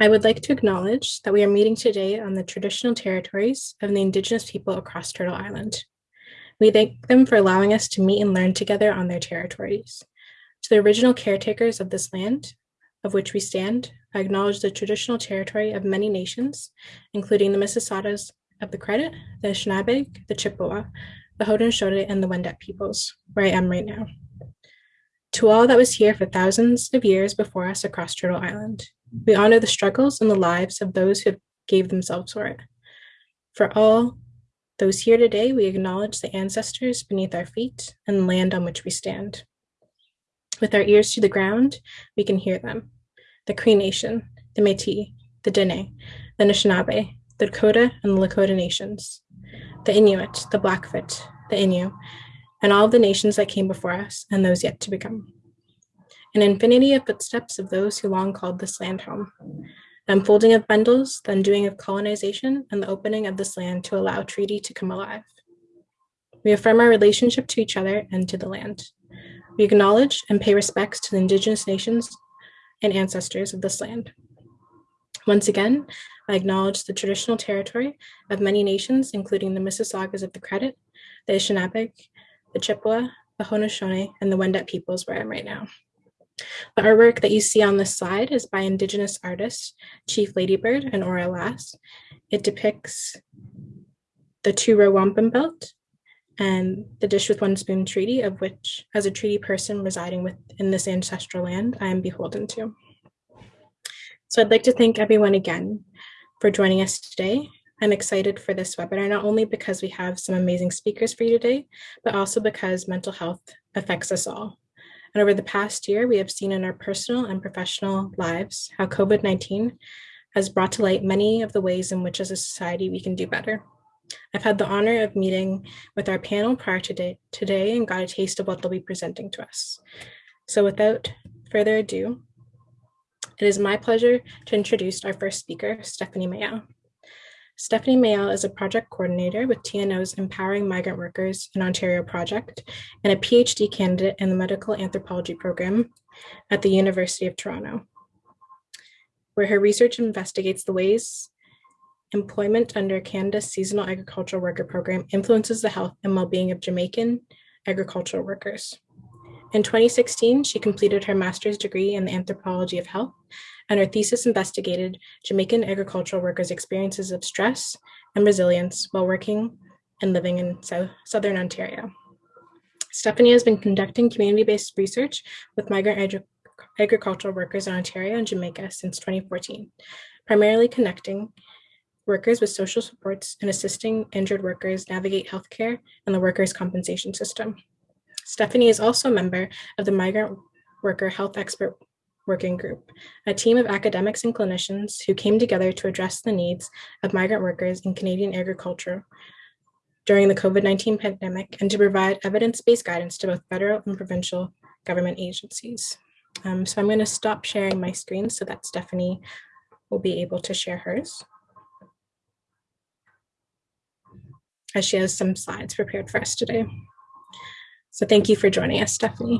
I would like to acknowledge that we are meeting today on the traditional territories of the Indigenous people across Turtle Island. We thank them for allowing us to meet and learn together on their territories. To the original caretakers of this land, of which we stand, I acknowledge the traditional territory of many nations, including the Mississaugas of the Credit, the Anishinaabe, the Chippewa, the Haudenosaunee, and the Wendat peoples, where I am right now. To all that was here for thousands of years before us across Turtle Island, we honor the struggles and the lives of those who gave themselves for it. For all those here today, we acknowledge the ancestors beneath our feet and the land on which we stand. With our ears to the ground, we can hear them. The Cree Nation, the Métis, the Dene, the Anishinaabe, the Dakota and the Lakota nations, the Inuit, the Blackfoot, the Innu, and all of the nations that came before us and those yet to become an infinity of footsteps of those who long called this land home, the unfolding of bundles, the undoing of colonization, and the opening of this land to allow treaty to come alive. We affirm our relationship to each other and to the land. We acknowledge and pay respects to the indigenous nations and ancestors of this land. Once again, I acknowledge the traditional territory of many nations, including the Mississaugas of the Credit, the Anishinaabe, the Chippewa, the Haudenosaunee, and the Wendat peoples where I am right now. The artwork that you see on this slide is by Indigenous artists Chief Lady Bird and Aura Last. It depicts the two row wampum belt and the dish with one spoon treaty of which, as a treaty person residing within this ancestral land, I am beholden to. So I'd like to thank everyone again for joining us today. I'm excited for this webinar, not only because we have some amazing speakers for you today, but also because mental health affects us all. And over the past year, we have seen in our personal and professional lives how COVID-19 has brought to light many of the ways in which as a society we can do better. I've had the honor of meeting with our panel prior to today and got a taste of what they'll be presenting to us. So without further ado, it is my pleasure to introduce our first speaker, Stephanie Mayell. Stephanie Mayell is a project coordinator with TNO's Empowering Migrant Workers in Ontario project and a PhD candidate in the medical anthropology program at the University of Toronto, where her research investigates the ways employment under Canada's seasonal agricultural worker program influences the health and well-being of Jamaican agricultural workers. In 2016, she completed her master's degree in the anthropology of health and her thesis investigated Jamaican agricultural workers' experiences of stress and resilience while working and living in South, Southern Ontario. Stephanie has been conducting community-based research with migrant agri agricultural workers in Ontario and Jamaica since 2014, primarily connecting workers with social supports and assisting injured workers navigate healthcare and the workers' compensation system. Stephanie is also a member of the Migrant Worker Health Expert Working Group, a team of academics and clinicians who came together to address the needs of migrant workers in Canadian agriculture during the COVID-19 pandemic and to provide evidence-based guidance to both federal and provincial government agencies. Um, so I'm going to stop sharing my screen so that Stephanie will be able to share hers. As she has some slides prepared for us today. So thank you for joining us, Stephanie.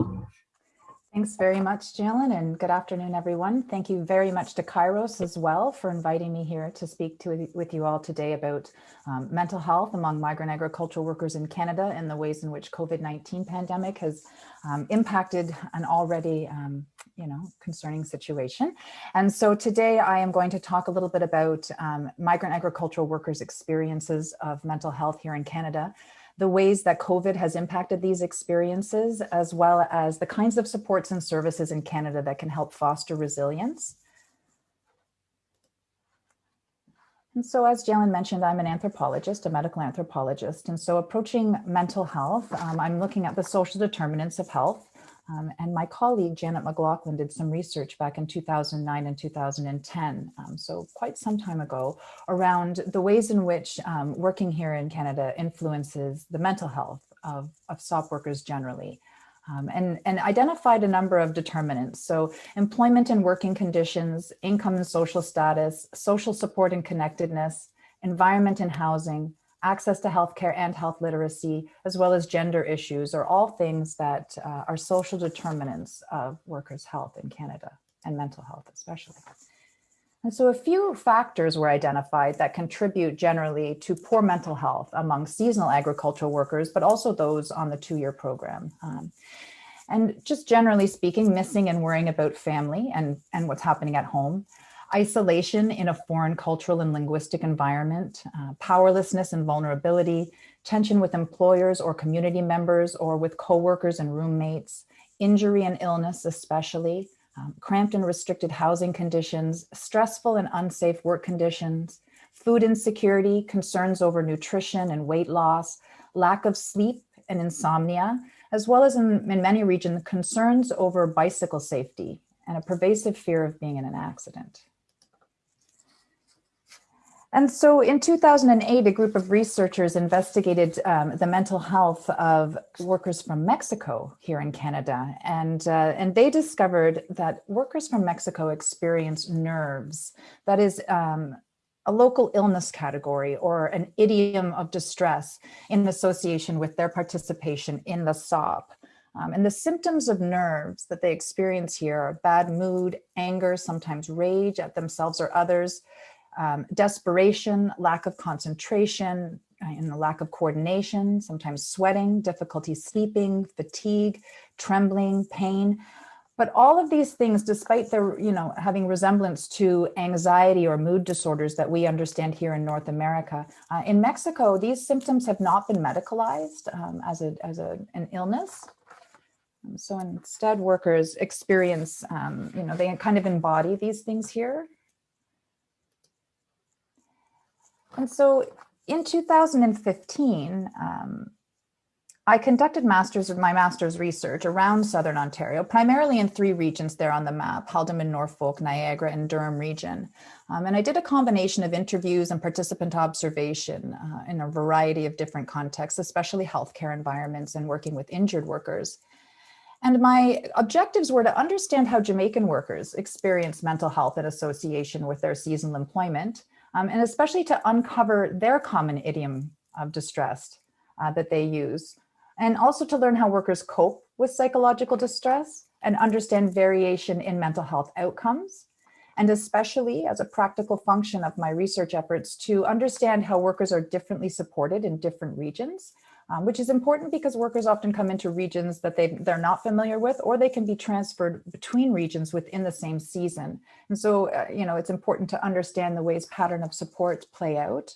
Thanks very much, Jalen, and good afternoon, everyone. Thank you very much to Kairos as well for inviting me here to speak to, with you all today about um, mental health among migrant agricultural workers in Canada and the ways in which COVID-19 pandemic has um, impacted an already, um, you know, concerning situation. And so today I am going to talk a little bit about um, migrant agricultural workers' experiences of mental health here in Canada, the ways that COVID has impacted these experiences, as well as the kinds of supports and services in Canada that can help foster resilience. And so as Jalen mentioned, I'm an anthropologist, a medical anthropologist. And so approaching mental health, um, I'm looking at the social determinants of health um, and my colleague, Janet McLaughlin, did some research back in 2009 and 2010, um, so quite some time ago, around the ways in which um, working here in Canada influences the mental health of, of SAWP workers generally. Um, and, and identified a number of determinants. So employment and working conditions, income and social status, social support and connectedness, environment and housing, access to healthcare and health literacy, as well as gender issues are all things that uh, are social determinants of workers' health in Canada and mental health especially. And so a few factors were identified that contribute generally to poor mental health among seasonal agricultural workers, but also those on the two-year program. Um, and just generally speaking, missing and worrying about family and, and what's happening at home, isolation in a foreign cultural and linguistic environment, uh, powerlessness and vulnerability, tension with employers or community members or with coworkers and roommates, injury and illness especially, um, cramped and restricted housing conditions, stressful and unsafe work conditions, food insecurity, concerns over nutrition and weight loss, lack of sleep and insomnia, as well as in, in many regions, concerns over bicycle safety and a pervasive fear of being in an accident. And so in 2008, a group of researchers investigated um, the mental health of workers from Mexico here in Canada. And, uh, and they discovered that workers from Mexico experience nerves, that is um, a local illness category or an idiom of distress in association with their participation in the SAWP. Um, and the symptoms of nerves that they experience here are bad mood, anger, sometimes rage at themselves or others, um, desperation, lack of concentration, uh, and the lack of coordination, sometimes sweating, difficulty sleeping, fatigue, trembling, pain. But all of these things, despite their, you know, having resemblance to anxiety or mood disorders that we understand here in North America, uh, in Mexico, these symptoms have not been medicalized um, as, a, as a, an illness. So instead workers experience, um, you know, they kind of embody these things here. And so in 2015, um, I conducted masters of my master's research around Southern Ontario, primarily in three regions there on the map, Haldimand, Norfolk, Niagara, and Durham region. Um, and I did a combination of interviews and participant observation uh, in a variety of different contexts, especially healthcare environments and working with injured workers. And my objectives were to understand how Jamaican workers experience mental health in association with their seasonal employment, um, and especially to uncover their common idiom of distress uh, that they use, and also to learn how workers cope with psychological distress and understand variation in mental health outcomes, and especially as a practical function of my research efforts to understand how workers are differently supported in different regions um, which is important because workers often come into regions that they, they're not familiar with, or they can be transferred between regions within the same season. And so, uh, you know, it's important to understand the ways pattern of support play out.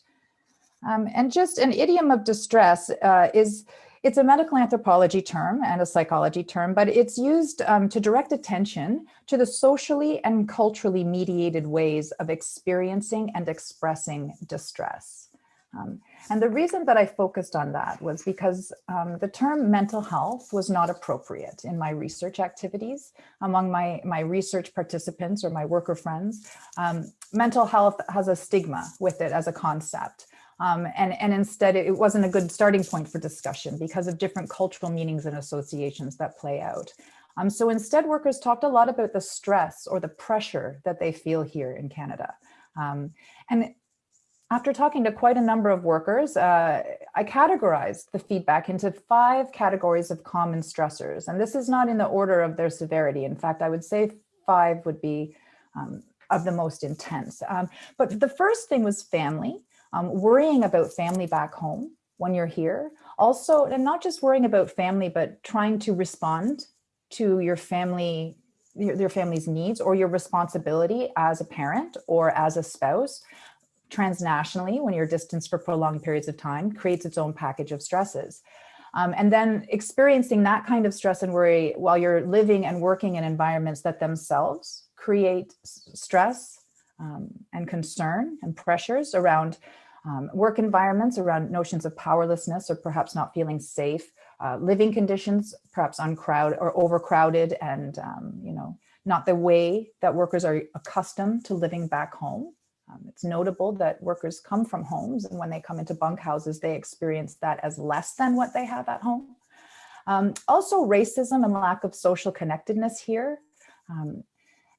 Um, and just an idiom of distress uh, is, it's a medical anthropology term and a psychology term, but it's used um, to direct attention to the socially and culturally mediated ways of experiencing and expressing distress. Um, and the reason that I focused on that was because um, the term mental health was not appropriate in my research activities among my, my research participants or my worker friends. Um, mental health has a stigma with it as a concept. Um, and, and instead it wasn't a good starting point for discussion because of different cultural meanings and associations that play out. Um, so instead workers talked a lot about the stress or the pressure that they feel here in Canada. Um, and after talking to quite a number of workers, uh, I categorized the feedback into five categories of common stressors. And this is not in the order of their severity. In fact, I would say five would be um, of the most intense. Um, but the first thing was family, um, worrying about family back home when you're here. Also, and not just worrying about family, but trying to respond to your family your, your family's needs or your responsibility as a parent or as a spouse transnationally when you're distanced for prolonged periods of time creates its own package of stresses. Um, and then experiencing that kind of stress and worry while you're living and working in environments that themselves create stress um, and concern and pressures around um, work environments, around notions of powerlessness or perhaps not feeling safe, uh, living conditions, perhaps uncrowded or overcrowded and, um, you know, not the way that workers are accustomed to living back home. Um, it's notable that workers come from homes and when they come into bunkhouses, they experience that as less than what they have at home. Um, also racism and lack of social connectedness here. Um,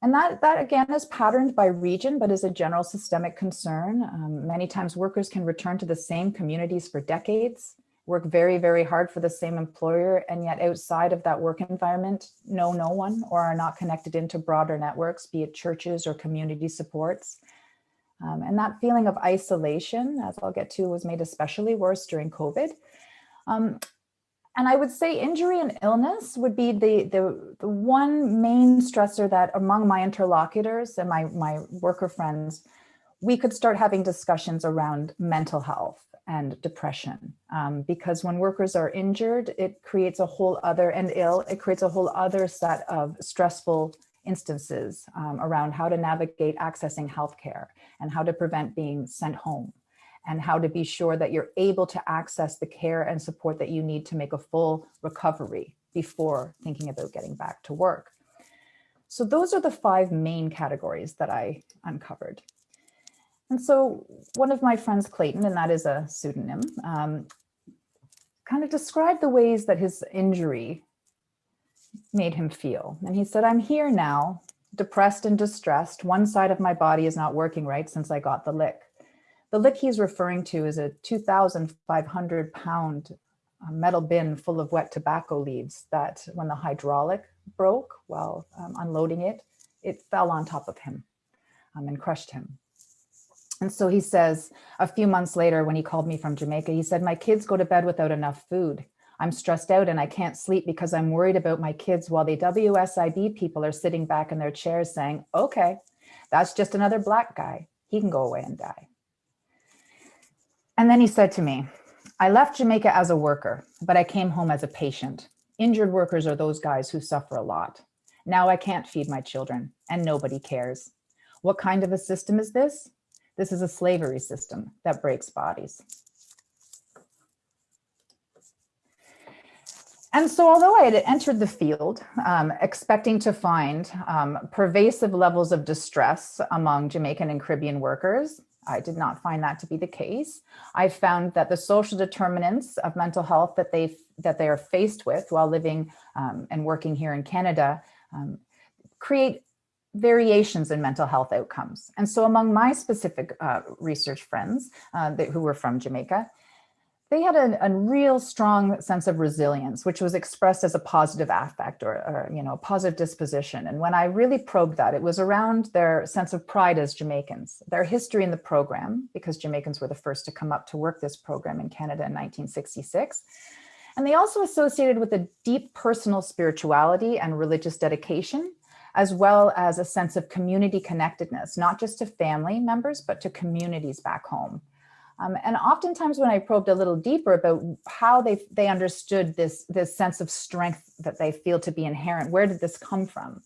and that, that again is patterned by region, but is a general systemic concern. Um, many times workers can return to the same communities for decades work very, very hard for the same employer, and yet outside of that work environment, know no one or are not connected into broader networks, be it churches or community supports. Um, and that feeling of isolation, as I'll get to, was made especially worse during COVID. Um, and I would say injury and illness would be the, the, the, one main stressor that among my interlocutors and my, my worker friends, we could start having discussions around mental health and depression. Um, because when workers are injured, it creates a whole other, and ill, it creates a whole other set of stressful instances um, around how to navigate accessing healthcare and how to prevent being sent home and how to be sure that you're able to access the care and support that you need to make a full recovery before thinking about getting back to work. So those are the five main categories that I uncovered. And so one of my friends, Clayton, and that is a pseudonym, um, kind of described the ways that his injury made him feel. And he said, I'm here now, depressed and distressed. One side of my body is not working right since I got the lick. The lick he's referring to is a 2,500 pound uh, metal bin full of wet tobacco leaves that when the hydraulic broke while um, unloading it, it fell on top of him um, and crushed him. And so he says, a few months later, when he called me from Jamaica, he said, my kids go to bed without enough food. I'm stressed out and I can't sleep because I'm worried about my kids while the WSIB people are sitting back in their chairs saying, okay, that's just another black guy. He can go away and die. And then he said to me, I left Jamaica as a worker, but I came home as a patient. Injured workers are those guys who suffer a lot. Now I can't feed my children and nobody cares. What kind of a system is this? This is a slavery system that breaks bodies. And so although I had entered the field um, expecting to find um, pervasive levels of distress among Jamaican and Caribbean workers, I did not find that to be the case. I found that the social determinants of mental health that they that they are faced with while living um, and working here in Canada um, create variations in mental health outcomes. And so among my specific uh, research friends uh, that, who were from Jamaica, they had a, real strong sense of resilience, which was expressed as a positive affect or, or, you know, a positive disposition. And when I really probed that, it was around their sense of pride as Jamaicans, their history in the program, because Jamaicans were the first to come up to work this program in Canada in 1966. And they also associated with a deep personal spirituality and religious dedication, as well as a sense of community connectedness, not just to family members, but to communities back home. Um, and oftentimes when I probed a little deeper about how they, they understood this, this sense of strength that they feel to be inherent, where did this come from?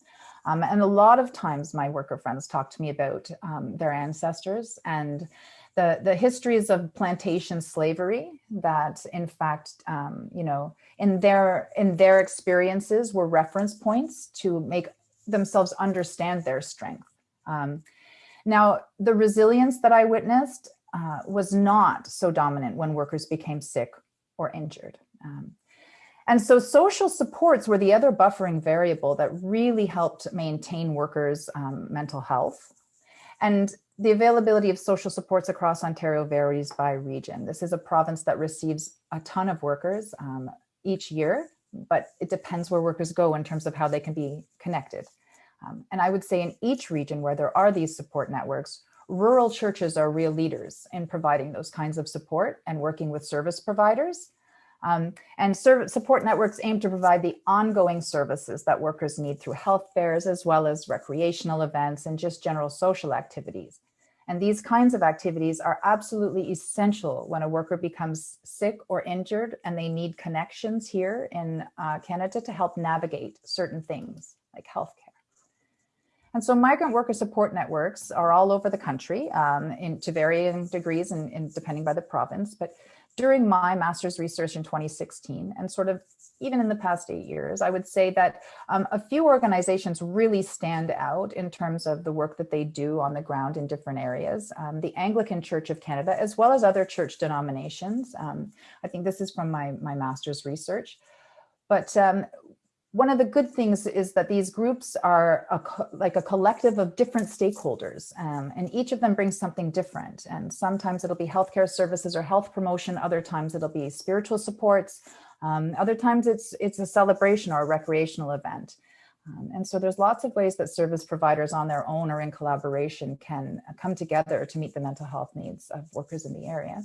Um, and a lot of times my worker friends talk to me about um, their ancestors and the, the histories of plantation slavery that in fact, um, you know, in their, in their experiences were reference points to make themselves understand their strength. Um, now, the resilience that I witnessed uh, was not so dominant when workers became sick or injured. Um, and so social supports were the other buffering variable that really helped maintain workers' um, mental health. And the availability of social supports across Ontario varies by region. This is a province that receives a ton of workers um, each year, but it depends where workers go in terms of how they can be connected. Um, and I would say in each region where there are these support networks, rural churches are real leaders in providing those kinds of support and working with service providers. Um, and support networks aim to provide the ongoing services that workers need through health fairs, as well as recreational events and just general social activities. And these kinds of activities are absolutely essential when a worker becomes sick or injured and they need connections here in uh, Canada to help navigate certain things like healthcare. And so migrant worker support networks are all over the country um, in, to varying degrees and, depending by the province. But during my master's research in 2016 and sort of even in the past eight years, I would say that um, a few organizations really stand out in terms of the work that they do on the ground in different areas. Um, the Anglican Church of Canada, as well as other church denominations. Um, I think this is from my, my master's research. But um, one of the good things is that these groups are a like a collective of different stakeholders um, and each of them brings something different. And sometimes it'll be healthcare services or health promotion. Other times it'll be spiritual supports. Um, other times it's, it's a celebration or a recreational event. Um, and so there's lots of ways that service providers on their own or in collaboration can come together to meet the mental health needs of workers in the area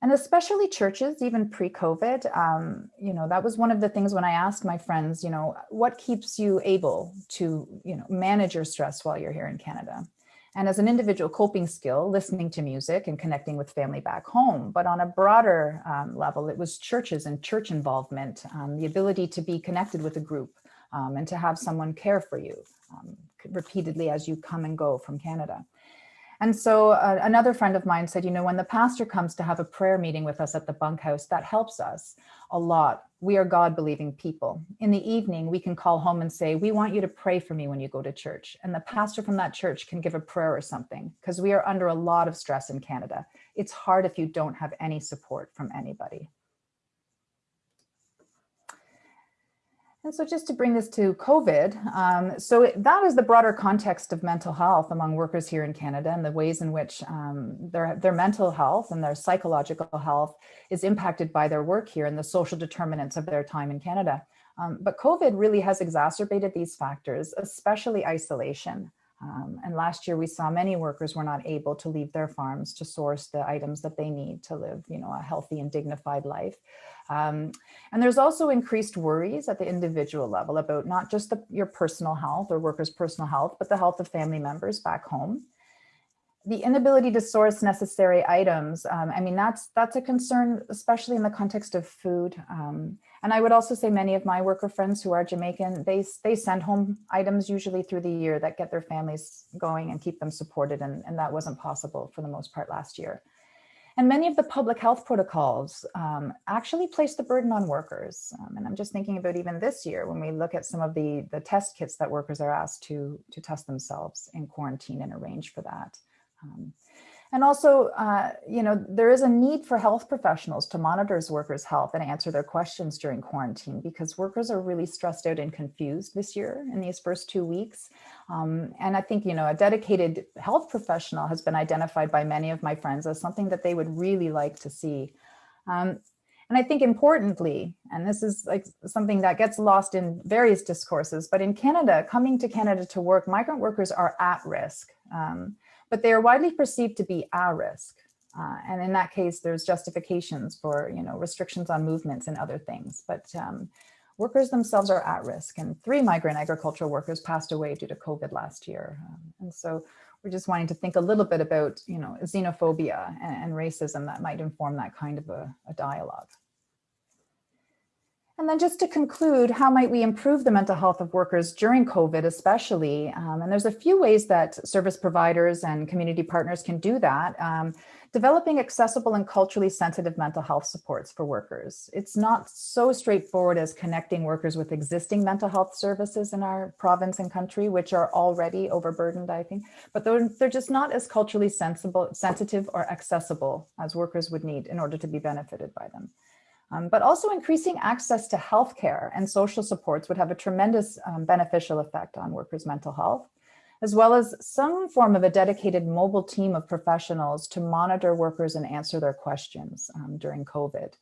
and especially churches, even pre-COVID, um, you know, that was one of the things when I asked my friends, you know, what keeps you able to, you know, manage your stress while you're here in Canada? And as an individual coping skill, listening to music and connecting with family back home. But on a broader um, level, it was churches and church involvement, um, the ability to be connected with a group um, and to have someone care for you um, repeatedly as you come and go from Canada. And so uh, another friend of mine said, you know, when the pastor comes to have a prayer meeting with us at the bunkhouse, that helps us a lot. We are God believing people. In the evening, we can call home and say, we want you to pray for me when you go to church. And the pastor from that church can give a prayer or something because we are under a lot of stress in Canada. It's hard if you don't have any support from anybody. And so just to bring this to COVID, um, so that is the broader context of mental health among workers here in Canada and the ways in which um, their, their mental health and their psychological health is impacted by their work here and the social determinants of their time in Canada. Um, but COVID really has exacerbated these factors, especially isolation. Um, and last year we saw many workers were not able to leave their farms to source the items that they need to live, you know, a healthy and dignified life. Um, and there's also increased worries at the individual level about not just the, your personal health or workers' personal health, but the health of family members back home. The inability to source necessary items, um, I mean, that's that's a concern, especially in the context of food. Um, and I would also say many of my worker friends who are Jamaican, they, they send home items usually through the year that get their families going and keep them supported. And, and that wasn't possible for the most part last year. And many of the public health protocols um, actually place the burden on workers. Um, and I'm just thinking about even this year when we look at some of the, the test kits that workers are asked to, to test themselves in quarantine and arrange for that. Um, and also, uh, you know, there is a need for health professionals to monitor workers' health and answer their questions during quarantine because workers are really stressed out and confused this year in these first two weeks. Um, and I think, you know, a dedicated health professional has been identified by many of my friends as something that they would really like to see. Um, and I think importantly, and this is like something that gets lost in various discourses, but in Canada, coming to Canada to work, migrant workers are at risk. Um, but they are widely perceived to be at risk. Uh, and in that case, there's justifications for, you know, restrictions on movements and other things. But um, workers themselves are at risk. And three migrant agricultural workers passed away due to COVID last year. Um, and so we're just wanting to think a little bit about, you know, xenophobia and, and racism that might inform that kind of a, a dialogue. And then just to conclude, how might we improve the mental health of workers during COVID especially? Um, and there's a few ways that service providers and community partners can do that. Um, developing accessible and culturally sensitive mental health supports for workers. It's not so straightforward as connecting workers with existing mental health services in our province and country, which are already overburdened, I think, but they're, they're just not as culturally sensible, sensitive or accessible as workers would need in order to be benefited by them. Um, but also increasing access to healthcare and social supports would have a tremendous um, beneficial effect on workers' mental health, as well as some form of a dedicated mobile team of professionals to monitor workers and answer their questions um, during COVID.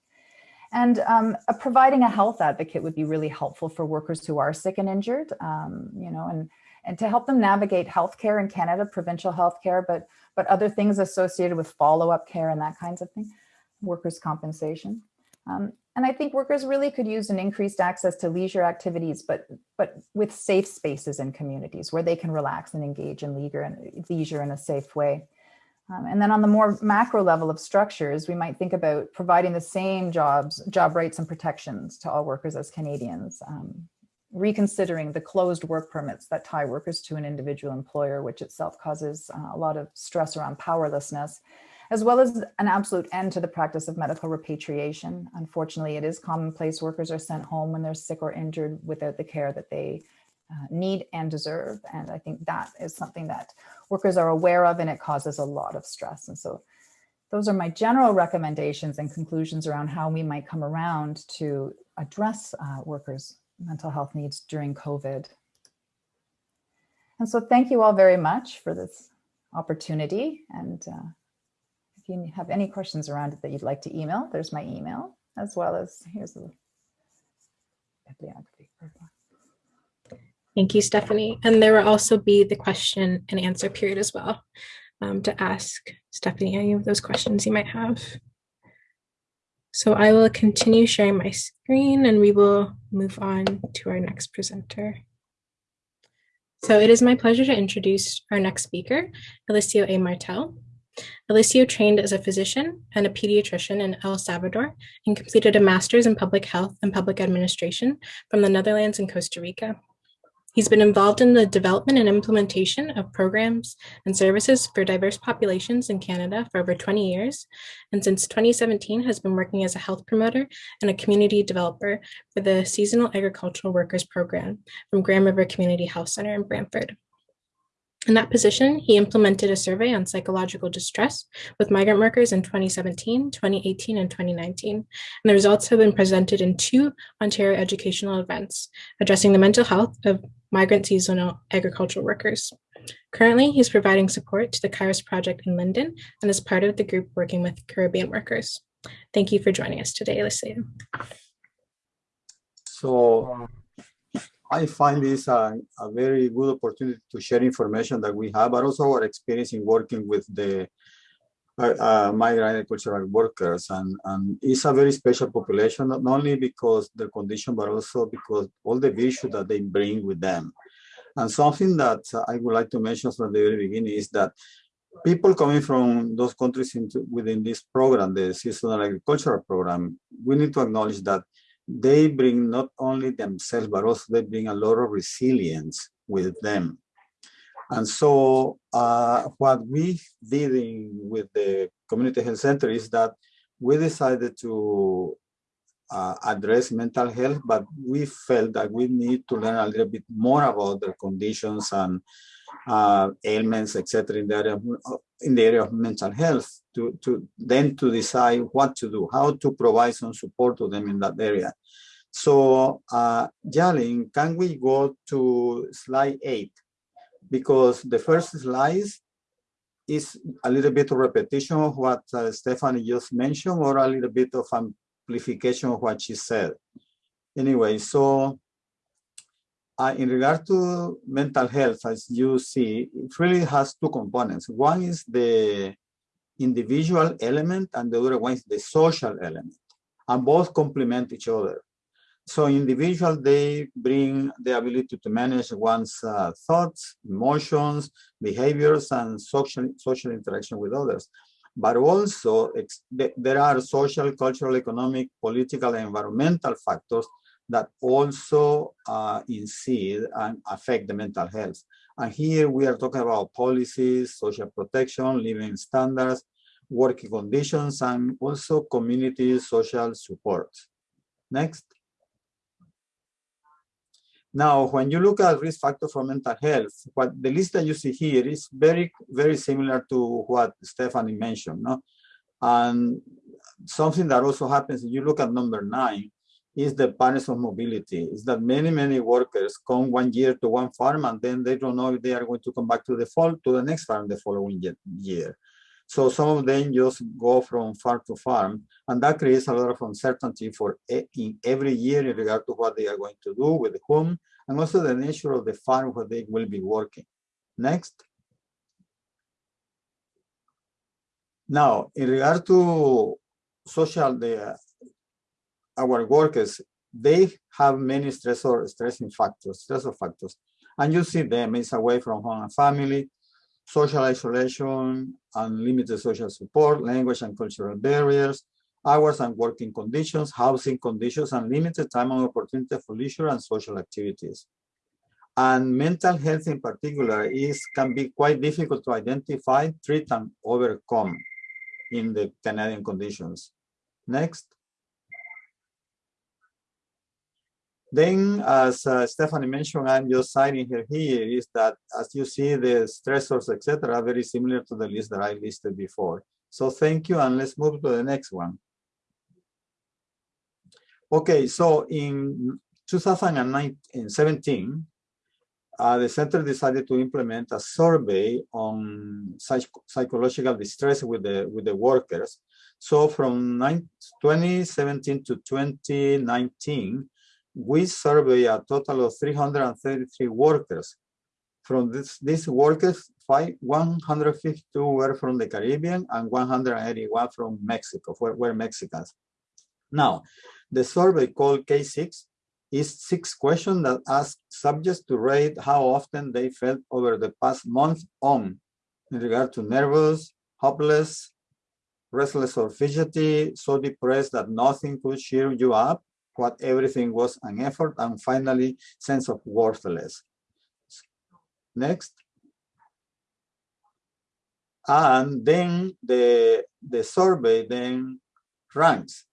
And um, providing a health advocate would be really helpful for workers who are sick and injured, um, you know, and, and to help them navigate healthcare in Canada, provincial healthcare, but, but other things associated with follow-up care and that kinds of thing, workers' compensation. Um, and I think workers really could use an increased access to leisure activities, but but with safe spaces in communities where they can relax and engage in leisure, leisure in a safe way. Um, and then on the more macro level of structures, we might think about providing the same jobs, job rights and protections to all workers as Canadians, um, reconsidering the closed work permits that tie workers to an individual employer, which itself causes uh, a lot of stress around powerlessness, as well as an absolute end to the practice of medical repatriation. Unfortunately, it is commonplace workers are sent home when they're sick or injured without the care that they uh, need and deserve. And I think that is something that workers are aware of and it causes a lot of stress. And so those are my general recommendations and conclusions around how we might come around to address uh, workers' mental health needs during COVID. And so thank you all very much for this opportunity. And uh, if you have any questions around it that you'd like to email, there's my email, as well as here's the bibliography. Thank you, Stephanie. And there will also be the question and answer period as well um, to ask Stephanie any of those questions you might have. So I will continue sharing my screen and we will move on to our next presenter. So it is my pleasure to introduce our next speaker, Eliseo A. Martel. Eliseo trained as a physician and a pediatrician in El Salvador and completed a master's in public health and public administration from the Netherlands and Costa Rica. He's been involved in the development and implementation of programs and services for diverse populations in Canada for over 20 years, and since 2017 has been working as a health promoter and a community developer for the Seasonal Agricultural Workers Program from Grand River Community Health Center in Brantford. In that position, he implemented a survey on psychological distress with migrant workers in 2017, 2018, and 2019. And the results have been presented in two Ontario educational events addressing the mental health of migrant seasonal agricultural workers. Currently, he's providing support to the Kairos project in Linden and is part of the group working with Caribbean workers. Thank you for joining us today, Eliseo. So I find this a, a, very good opportunity to share information that we have, but also our experience in working with the uh, uh, migrant agricultural workers. And, and it's a very special population, not only because the condition, but also because all the issues that they bring with them. And something that I would like to mention from the very beginning is that people coming from those countries into, within this program, the seasonal agricultural program, we need to acknowledge that they bring not only themselves, but also they bring a lot of resilience with them. And so uh, what we did in, with the community health center is that we decided to uh, address mental health, but we felt that we need to learn a little bit more about their conditions and uh, ailments, etc., in the area of, in the area of mental health to, to then to decide what to do, how to provide some support to them in that area. So, uh, Jalin, can we go to slide eight? Because the first slide is a little bit of repetition of what uh, Stephanie just mentioned or a little bit of amplification of what she said. Anyway, so uh, in regard to mental health, as you see, it really has two components. One is the individual element and the other one is the social element. And both complement each other. So individual, they bring the ability to manage one's uh, thoughts, emotions, behaviors, and social, social interaction with others. But also, there are social, cultural, economic, political, and environmental factors that also uh, incide and affect the mental health. And here we are talking about policies, social protection, living standards, working conditions, and also community social support. Next. Now, when you look at risk factors for mental health, what the list that you see here is very, very similar to what Stephanie mentioned. No? And something that also happens, if you look at number nine, is the patterns of mobility. Is that many, many workers come one year to one farm and then they don't know if they are going to come back to the fall to the next farm the following year. So some of them just go from farm to farm, and that creates a lot of uncertainty for in every year in regard to what they are going to do with whom, and also the nature of the farm where they will be working. Next. Now, in regard to social, the our workers, they have many stressor, stressing factors, stressor factors. And you see them, it's away from home and family, social isolation, unlimited social support, language and cultural barriers, hours and working conditions, housing conditions, and limited time and opportunity for leisure and social activities. And mental health in particular is can be quite difficult to identify, treat, and overcome in the Canadian conditions. Next. Then, as uh, Stephanie mentioned, I'm just citing her here, is that as you see, the stressors, etc., are very similar to the list that I listed before. So thank you, and let's move to the next one. Okay, so in 2017, uh, the center decided to implement a survey on psych psychological distress with the with the workers. So from nine, 2017 to 2019, we survey a total of 333 workers. From this, these workers, five, 152 were from the Caribbean and 181 from Mexico, were, were Mexicans. Now, the survey called K6 is six questions that ask subjects to rate how often they felt over the past month on in regard to nervous, hopeless, restless or fidgety, so depressed that nothing could cheer you up, what everything was an effort, and finally, sense of worthless. Next. And then the, the survey then ranks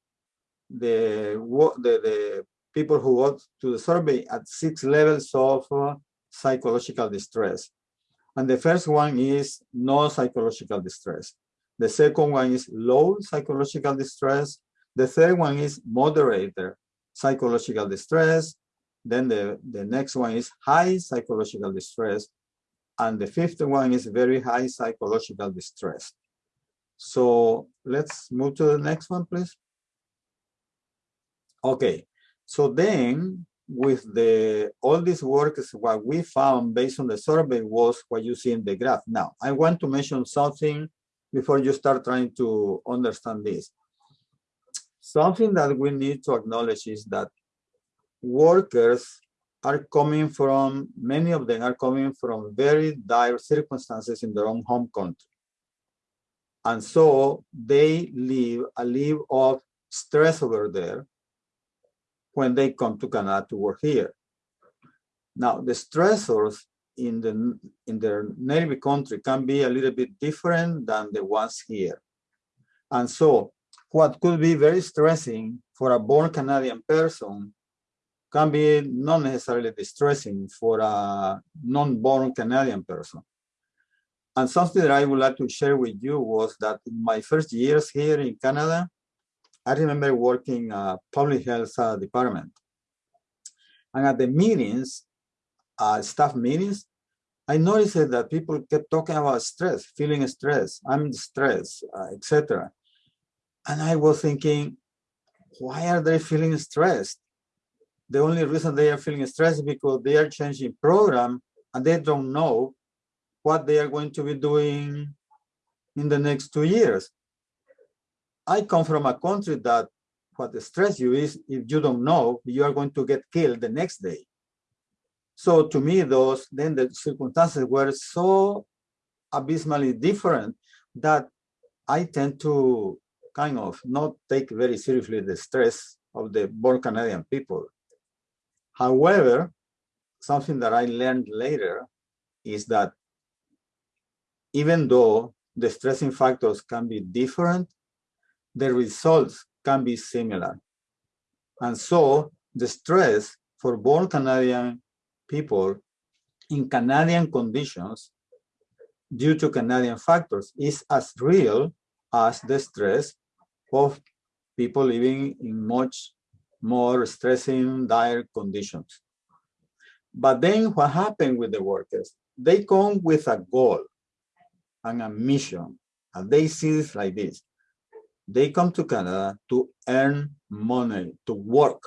the, the, the people who go to the survey at six levels of uh, psychological distress. And the first one is no psychological distress. The second one is low psychological distress. The third one is moderate psychological distress. Then the, the next one is high psychological distress. And the fifth one is very high psychological distress. So let's move to the next one, please. Okay, so then with the all these works, what we found based on the survey was what you see in the graph. Now, I want to mention something before you start trying to understand this. Something that we need to acknowledge is that workers are coming from, many of them are coming from very dire circumstances in their own home country. And so they live a live of stress over there when they come to Canada to work here. Now, the stressors in the in their native country can be a little bit different than the ones here. And so what could be very stressing for a born Canadian person can be not necessarily distressing for a non-born Canadian person. And something that I would like to share with you was that in my first years here in Canada, I remember working a public health uh, department. And at the meetings, uh, staff meetings, I noticed that people kept talking about stress, feeling stress, I'm stressed, uh, etc. And I was thinking, why are they feeling stressed? The only reason they are feeling stressed is because they are changing program and they don't know what they are going to be doing in the next two years. I come from a country that what stress you is if you don't know, you are going to get killed the next day. So to me, those then the circumstances were so abysmally different that I tend to kind of not take very seriously the stress of the born Canadian people. However, something that I learned later is that even though the stressing factors can be different, the results can be similar. And so the stress for born Canadian people in Canadian conditions due to Canadian factors is as real as the stress of people living in much more stressing, dire conditions. But then what happened with the workers? They come with a goal and a mission, and they see it like this. They come to Canada to earn money, to work,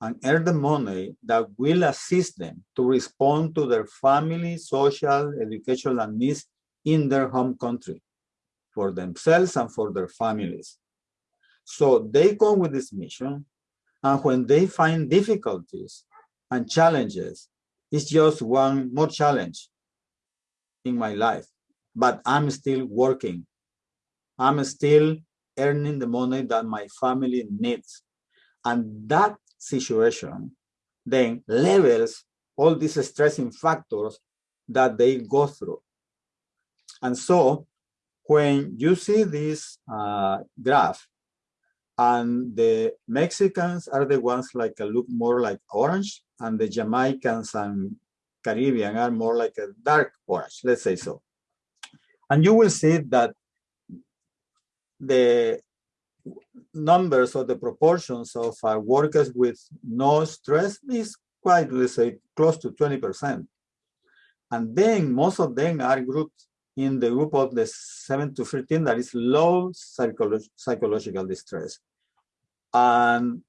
and earn the money that will assist them to respond to their family, social, educational needs in their home country for themselves and for their families. So they come with this mission, and when they find difficulties and challenges, it's just one more challenge in my life, but I'm still working I'm still earning the money that my family needs. And that situation then levels all these stressing factors that they go through. And so when you see this uh, graph, and the Mexicans are the ones like look more like orange, and the Jamaicans and Caribbean are more like a dark orange, let's say so. And you will see that the numbers or the proportions of uh, workers with no stress is quite, let's say, close to 20%. And then most of them are grouped in the group of the 7 to 13 that is low psycholo psychological distress. And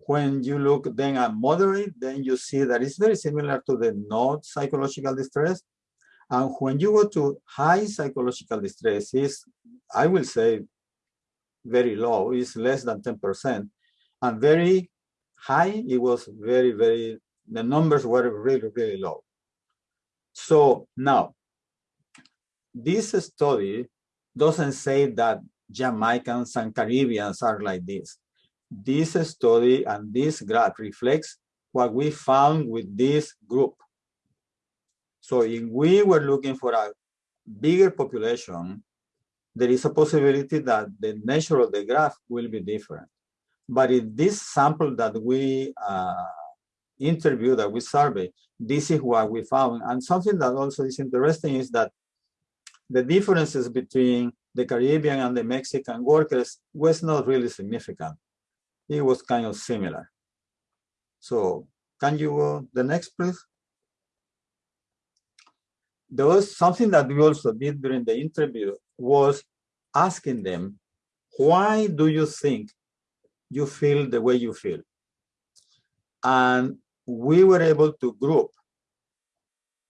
when you look then at moderate, then you see that it's very similar to the not psychological distress. And when you go to high psychological distress, is I will say very low, is less than 10%. And very high, it was very, very, the numbers were really, really low. So now, this study doesn't say that Jamaicans and Caribbeans are like this. This study and this graph reflects what we found with this group. So if we were looking for a bigger population, there is a possibility that the nature of the graph will be different. But in this sample that we uh, interview, that we survey, this is what we found. And something that also is interesting is that the differences between the Caribbean and the Mexican workers was not really significant. It was kind of similar. So can you go the next, please? There was something that we also did during the interview was asking them, why do you think you feel the way you feel? And we were able to group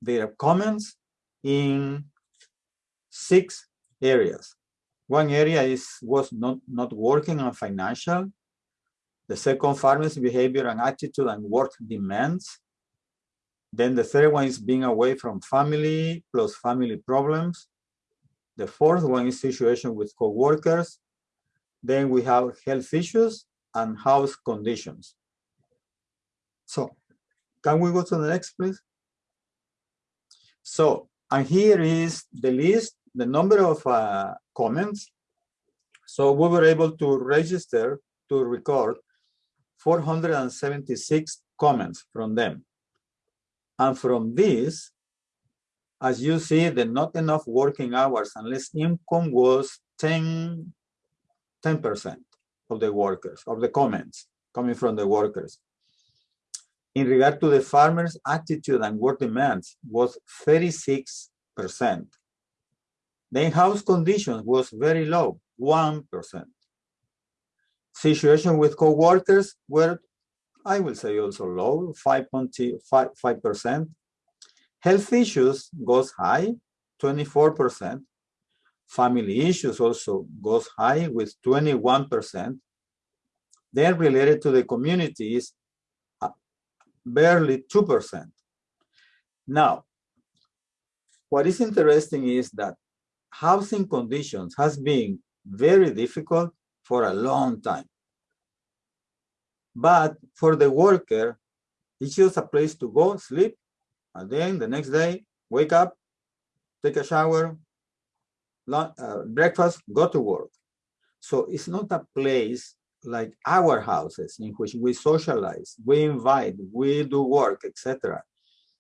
their comments in six areas. One area is was not, not working on financial. The second, farmers' behavior and attitude and work demands. Then the third one is being away from family plus family problems. The fourth one is situation with co-workers. Then we have health issues and house conditions. So can we go to the next, please? So, and here is the list, the number of uh, comments. So we were able to register, to record 476 comments from them. And from this, as you see, the not enough working hours and less income was 10, 10% of the workers, of the comments coming from the workers. In regard to the farmers' attitude and work demands was 36%. The in-house conditions was very low, 1%. Situation with co-workers were, I will say also low, 5.5%. Health issues goes high, 24%. Family issues also goes high with 21%. Then related to the communities, uh, barely 2%. Now, what is interesting is that housing conditions has been very difficult for a long time. But for the worker, it's just a place to go, sleep, and then the next day, wake up, take a shower, uh, breakfast, go to work. So it's not a place like our houses in which we socialize, we invite, we do work, etc.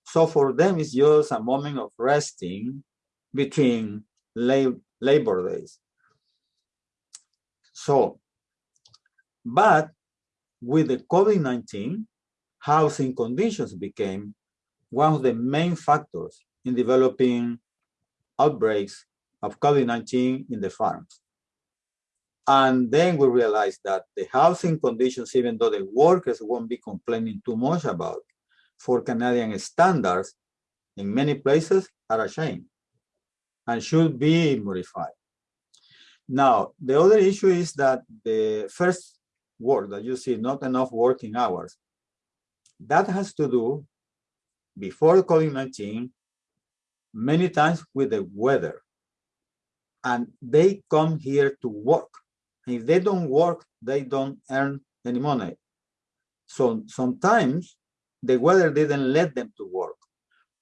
So for them, it's just a moment of resting between lab labor days. So, but with the COVID-19, housing conditions became one of the main factors in developing outbreaks of COVID-19 in the farms. And then we realized that the housing conditions, even though the workers won't be complaining too much about, for Canadian standards, in many places are a shame and should be modified. Now, the other issue is that the first word that you see, not enough working hours, that has to do before COVID-19, many times with the weather. And they come here to work. If they don't work, they don't earn any money. So sometimes the weather didn't let them to work.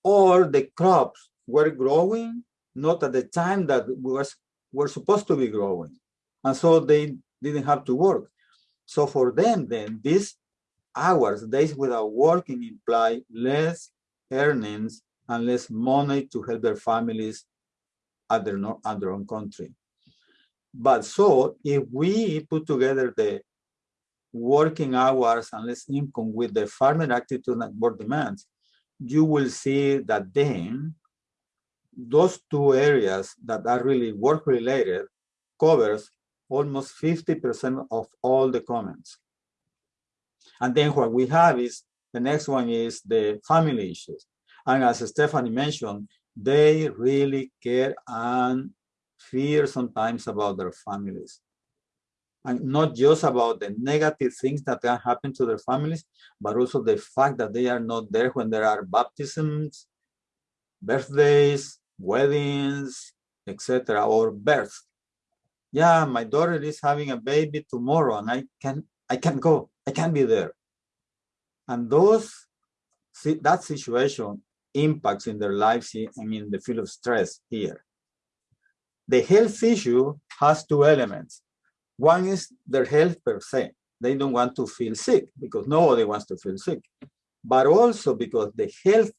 Or the crops were growing, not at the time that was were supposed to be growing. And so they didn't have to work. So for them, then, these hours, days without working imply less earnings and less money to help their families at their, at their own country. But so if we put together the working hours and less income with the farmer attitude and work demands, you will see that then those two areas that are really work related covers almost 50% of all the comments. And then what we have is the next one is the family issues. And as Stephanie mentioned, they really care and fear sometimes about their families. And not just about the negative things that can happen to their families, but also the fact that they are not there when there are baptisms, birthdays, weddings, etc., or birth. Yeah, my daughter is having a baby tomorrow, and I can I can go. I can be there. And those that situation impacts in their lives and in the field of stress here. The health issue has two elements. One is their health per se. They don't want to feel sick because nobody wants to feel sick, but also because the health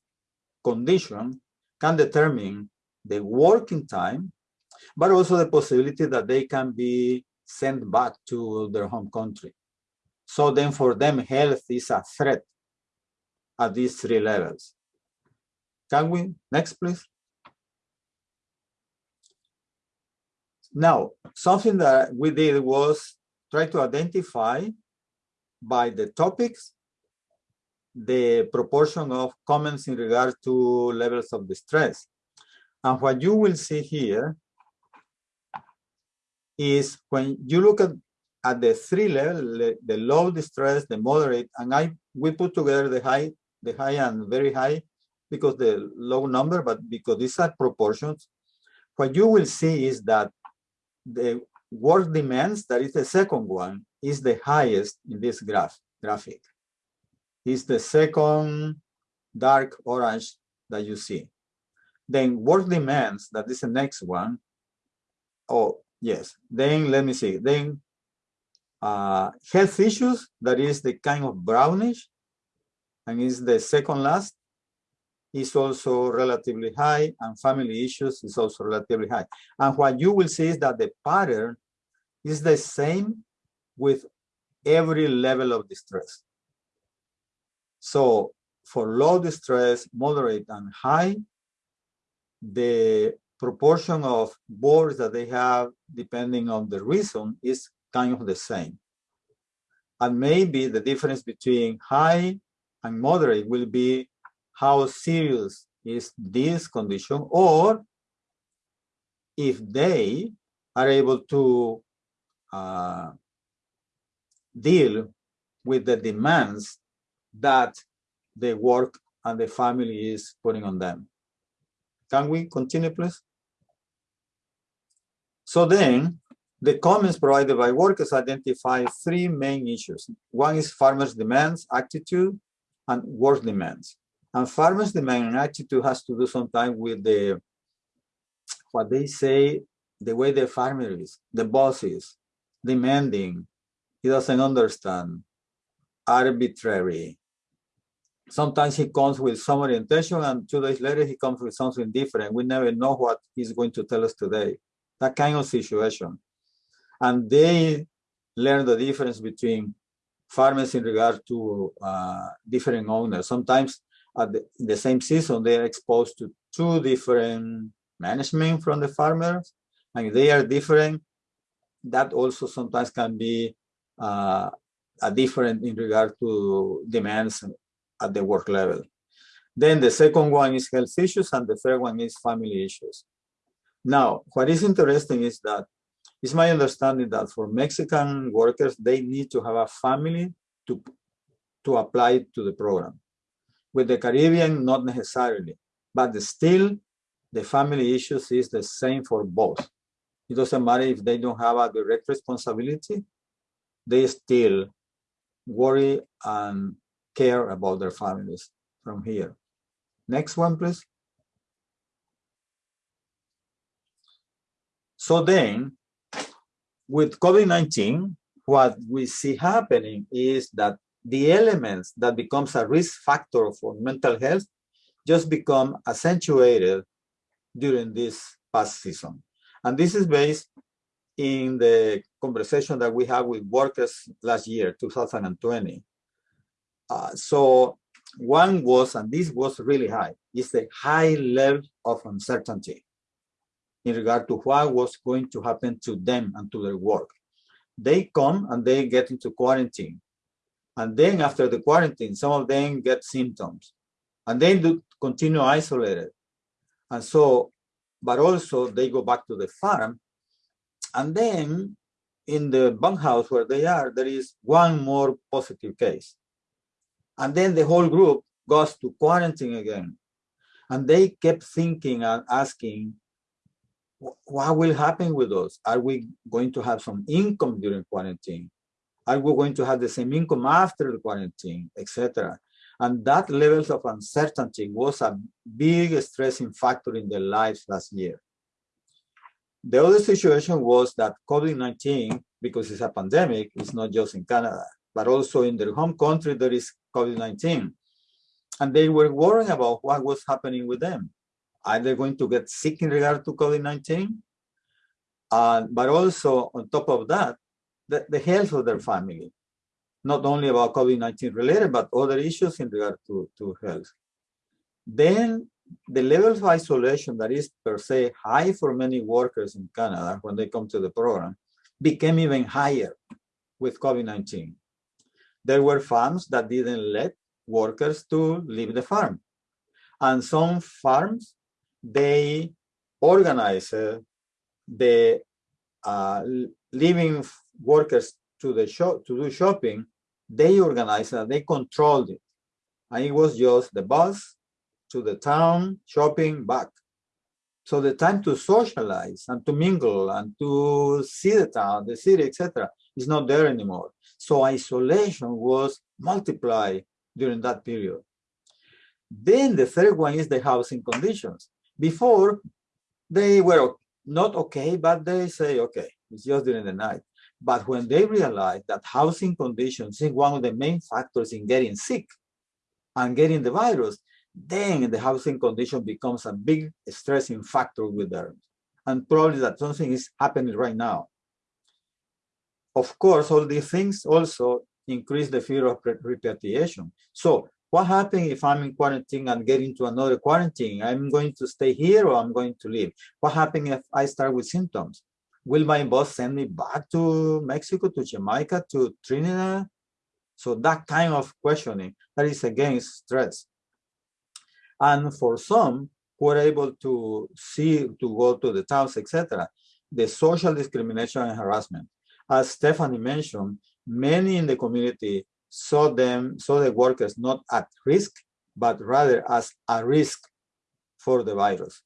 condition can determine the working time, but also the possibility that they can be sent back to their home country. So then for them, health is a threat at these three levels. Can we, next please? Now, something that we did was try to identify by the topics the proportion of comments in regard to levels of distress. And what you will see here is when you look at, at the three levels, the low distress, the moderate, and I we put together the high, the high and very high because the low number, but because these are proportions, what you will see is that the work demands, that is the second one, is the highest in this graph graphic. Is the second dark orange that you see. Then work demands, that is the next one. Oh, yes. Then let me see. Then uh, health issues, that is the kind of brownish, and is the second last is also relatively high and family issues is also relatively high. And what you will see is that the pattern is the same with every level of distress. So for low distress, moderate and high, the proportion of boards that they have, depending on the reason, is kind of the same. And maybe the difference between high and moderate will be how serious is this condition or if they are able to uh, deal with the demands that the work and the family is putting on them. Can we continue, please? So then, the comments provided by workers identify three main issues. One is farmers' demands, attitude, and work demands. And farmers' demand and attitude has to do sometimes with the what they say, the way the farmer is, the boss is, demanding, he doesn't understand, arbitrary. Sometimes he comes with some orientation and two days later he comes with something different. We never know what he's going to tell us today. That kind of situation. And they learn the difference between farmers in regard to uh, different owners. Sometimes at the, the same season, they are exposed to two different management from the farmers, and they are different. That also sometimes can be uh, a different in regard to demands at the work level. Then the second one is health issues, and the third one is family issues. Now, what is interesting is that it's my understanding that for Mexican workers, they need to have a family to, to apply to the program. With the Caribbean, not necessarily, but still the family issues is the same for both. It doesn't matter if they don't have a direct responsibility, they still worry and care about their families from here. Next one, please. So then, with COVID-19, what we see happening is that the elements that becomes a risk factor for mental health just become accentuated during this past season. And this is based in the conversation that we had with workers last year, 2020. Uh, so one was, and this was really high, is the high level of uncertainty in regard to what was going to happen to them and to their work. They come and they get into quarantine. And then after the quarantine, some of them get symptoms and they do continue isolated. And so, but also they go back to the farm. And then in the bunkhouse where they are, there is one more positive case. And then the whole group goes to quarantine again. And they kept thinking and asking, what will happen with us? Are we going to have some income during quarantine? Are we going to have the same income after the quarantine, etc.? And that levels of uncertainty was a big stressing factor in their lives last year. The other situation was that COVID-19, because it's a pandemic, it's not just in Canada, but also in their home country, there is COVID-19. And they were worrying about what was happening with them. Are they going to get sick in regard to COVID-19? Uh, but also on top of that, the, the health of their family not only about COVID-19 related, but other issues in regard to, to health. Then the level of isolation that is per se high for many workers in Canada when they come to the program became even higher with COVID-19. There were farms that didn't let workers to leave the farm. And some farms, they organize uh, the uh, leaving workers to the shop to do shopping, they organized it, they controlled it. And it was just the bus to the town, shopping, back. So the time to socialize and to mingle and to see the town, the city, etc., is not there anymore. So isolation was multiplied during that period. Then the third one is the housing conditions. Before, they were not okay, but they say, okay, it's just during the night. But when they realize that housing conditions is one of the main factors in getting sick and getting the virus, then the housing condition becomes a big stressing factor with them. And probably that something is happening right now. Of course, all these things also increase the fear of repatriation. So what happens if I'm in quarantine and get into another quarantine? I'm going to stay here or I'm going to leave? What happens if I start with symptoms? will my boss send me back to Mexico, to Jamaica, to Trinidad? So that kind of questioning, that is against stress. And for some who are able to see, to go to the towns, etc., the social discrimination and harassment. As Stephanie mentioned, many in the community saw them, saw the workers not at risk, but rather as a risk for the virus.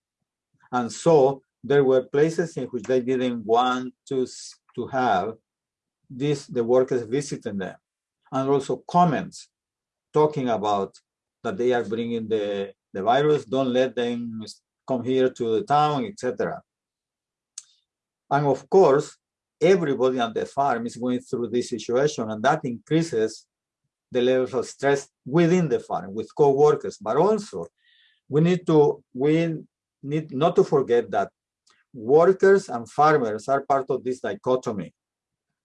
And so there were places in which they didn't want to, to have this, the workers visiting them. And also comments talking about that they are bringing the, the virus, don't let them come here to the town, etc. And of course, everybody on the farm is going through this situation and that increases the levels of stress within the farm with co-workers, but also we need to, we need not to forget that workers and farmers are part of this dichotomy.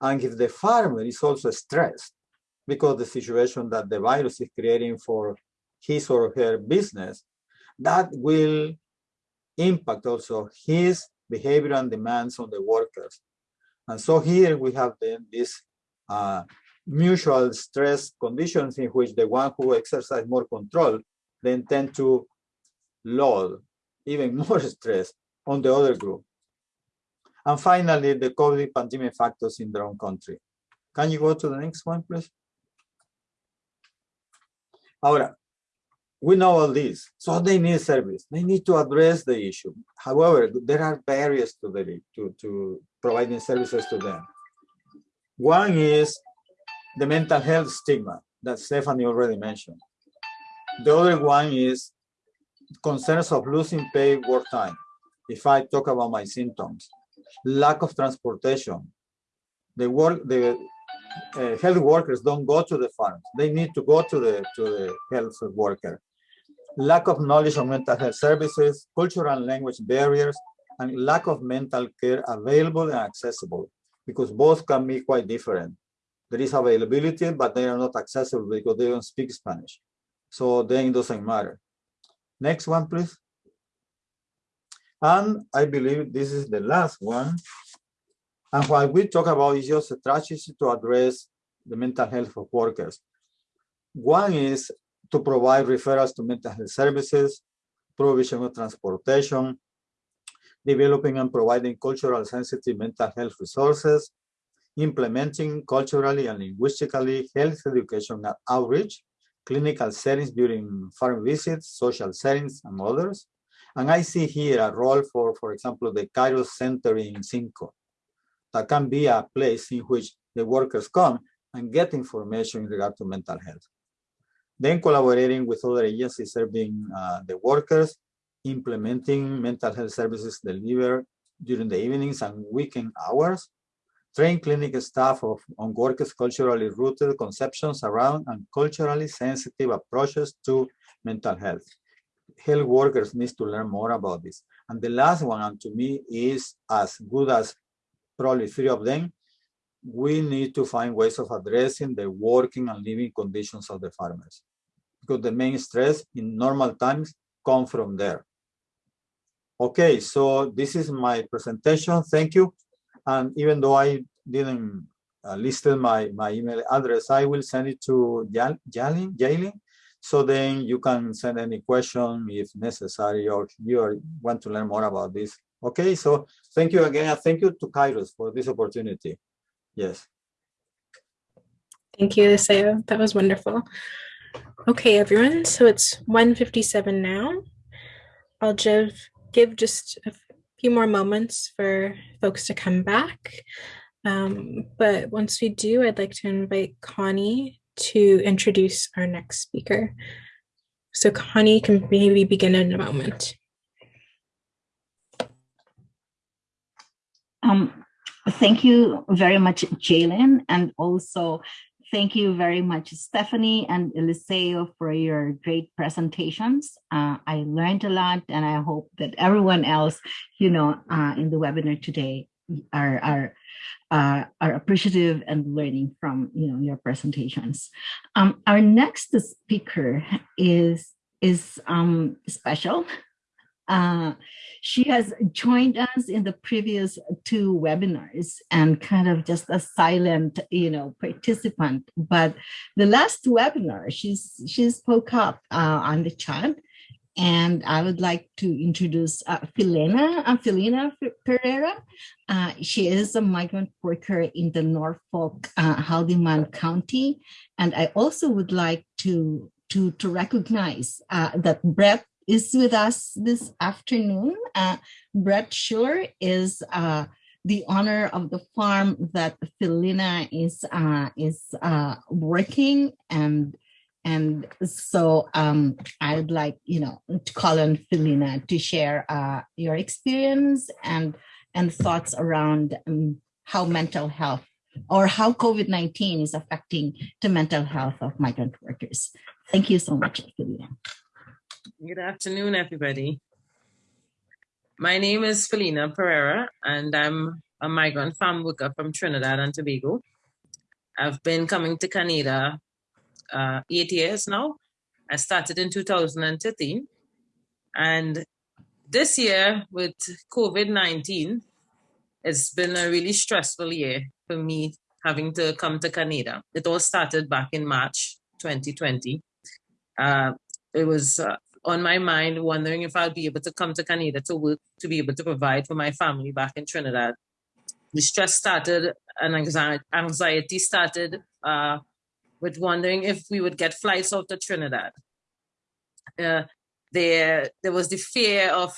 And if the farmer is also stressed because the situation that the virus is creating for his or her business, that will impact also his behavior and demands on the workers. And so here we have then this uh, mutual stress conditions in which the one who exercise more control then tend to load even more stress on the other group. And finally, the COVID pandemic factors in their own country. Can you go to the next one, please? Ahora, we know all this, so they need service. They need to address the issue. However, there are barriers to, the, to, to providing services to them. One is the mental health stigma that Stephanie already mentioned. The other one is concerns of losing paid work time if I talk about my symptoms, lack of transportation. The work, the uh, health workers don't go to the farms. They need to go to the to the health worker. Lack of knowledge of mental health services, cultural and language barriers, and lack of mental care available and accessible because both can be quite different. There is availability, but they are not accessible because they don't speak Spanish. So then it doesn't matter. Next one, please. And I believe this is the last one. And what we talk about is just strategies to address the mental health of workers. One is to provide referrals to mental health services, provision of transportation, developing and providing cultural sensitive mental health resources, implementing culturally and linguistically health education and outreach, clinical settings during farm visits, social settings, and others. And I see here a role for, for example, the Cairo Center in Cinco. That can be a place in which the workers come and get information in regard to mental health. Then collaborating with other agencies serving uh, the workers, implementing mental health services delivered during the evenings and weekend hours, train clinic staff of, on workers' culturally rooted conceptions around and culturally sensitive approaches to mental health. Health workers need to learn more about this. And the last one, and to me, is as good as probably three of them, we need to find ways of addressing the working and living conditions of the farmers. Because the main stress in normal times come from there. Okay, so this is my presentation. Thank you. And even though I didn't uh, listed my, my email address, I will send it to Jalin, Jalin, so then you can send any question if necessary or you want to learn more about this. Okay, so thank you again. thank you to Kairos for this opportunity. Yes. Thank you, Eliseo. That was wonderful. Okay, everyone. So it's 1.57 now. I'll give, give just a few more moments for folks to come back. Um, but once we do, I'd like to invite Connie to introduce our next speaker. So Connie can maybe begin in a moment. Um, thank you very much, Jalen, and also thank you very much, Stephanie and Eliseo, for your great presentations. Uh, I learned a lot, and I hope that everyone else, you know, uh, in the webinar today are are uh, are appreciative and learning from you know your presentations. Um, our next speaker is is um, special. Uh, she has joined us in the previous two webinars and kind of just a silent, you know, participant. But the last webinar, she's she spoke up uh, on the chat and I would like to introduce uh, Felina, uh, Felina Pereira. Uh, she is a migrant worker in the Norfolk, uh, Haldimand County. And I also would like to, to, to recognize uh, that Brett is with us this afternoon. Uh, Brett Schiller is uh, the owner of the farm that Felina is, is working and and so um, I'd like, you know, to call on Felina to share uh, your experience and, and thoughts around um, how mental health or how COVID-19 is affecting the mental health of migrant workers. Thank you so much, Felina. Good afternoon, everybody. My name is Felina Pereira, and I'm a migrant farm worker from Trinidad and Tobago. I've been coming to Canada uh, eight years now. I started in 2013. And this year with COVID-19, it's been a really stressful year for me having to come to Canada. It all started back in March 2020. Uh, it was uh, on my mind wondering if I'll be able to come to Canada to work, to be able to provide for my family back in Trinidad. The stress started and anxiety started uh, with wondering if we would get flights out to Trinidad. Uh, there, there was the fear of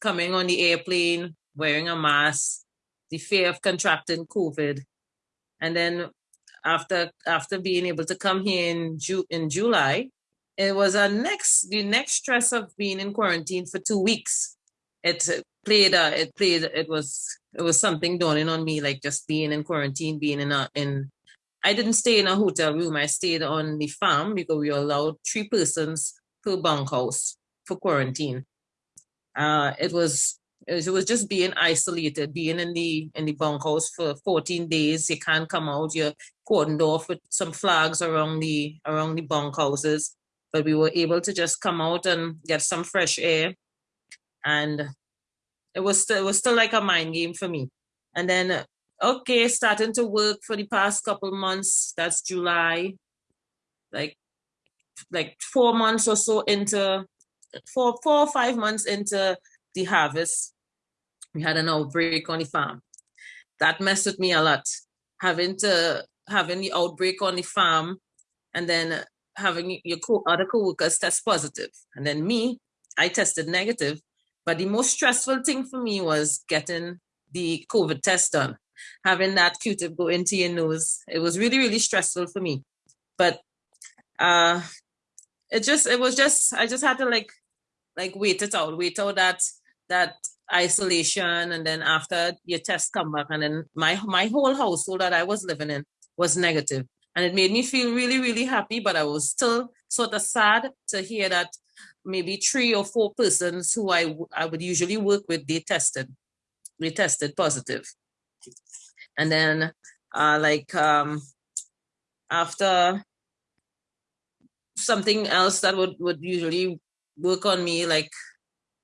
coming on the airplane, wearing a mask, the fear of contracting COVID. And then after after being able to come here in, Ju in July, it was a next the next stress of being in quarantine for two weeks. It played uh, it played it was it was something dawning on me like just being in quarantine, being in a in I didn't stay in a hotel room. I stayed on the farm because we allowed three persons per bunkhouse for quarantine. Uh, it was it was, it was just being isolated, being in the in the bunkhouse for 14 days. You can't come out. You're cordoned off with some flags around the around the bunkhouses. But we were able to just come out and get some fresh air, and it was still it was still like a mind game for me. And then okay, starting to work for the past couple months. That's July, like like four months or so into four four or five months into the harvest we had an outbreak on the farm. That messed with me a lot. Having to having the outbreak on the farm and then having your co- other co-workers test positive. And then me, I tested negative. But the most stressful thing for me was getting the COVID test done. Having that Q-tip go into your nose. It was really, really stressful for me. But uh it just it was just I just had to like like wait it out, wait out that that isolation and then after your test come back and then my my whole household that I was living in was negative and it made me feel really really happy but I was still sort of sad to hear that maybe three or four persons who I I would usually work with they tested they tested positive. And then uh like um after something else that would would usually work on me like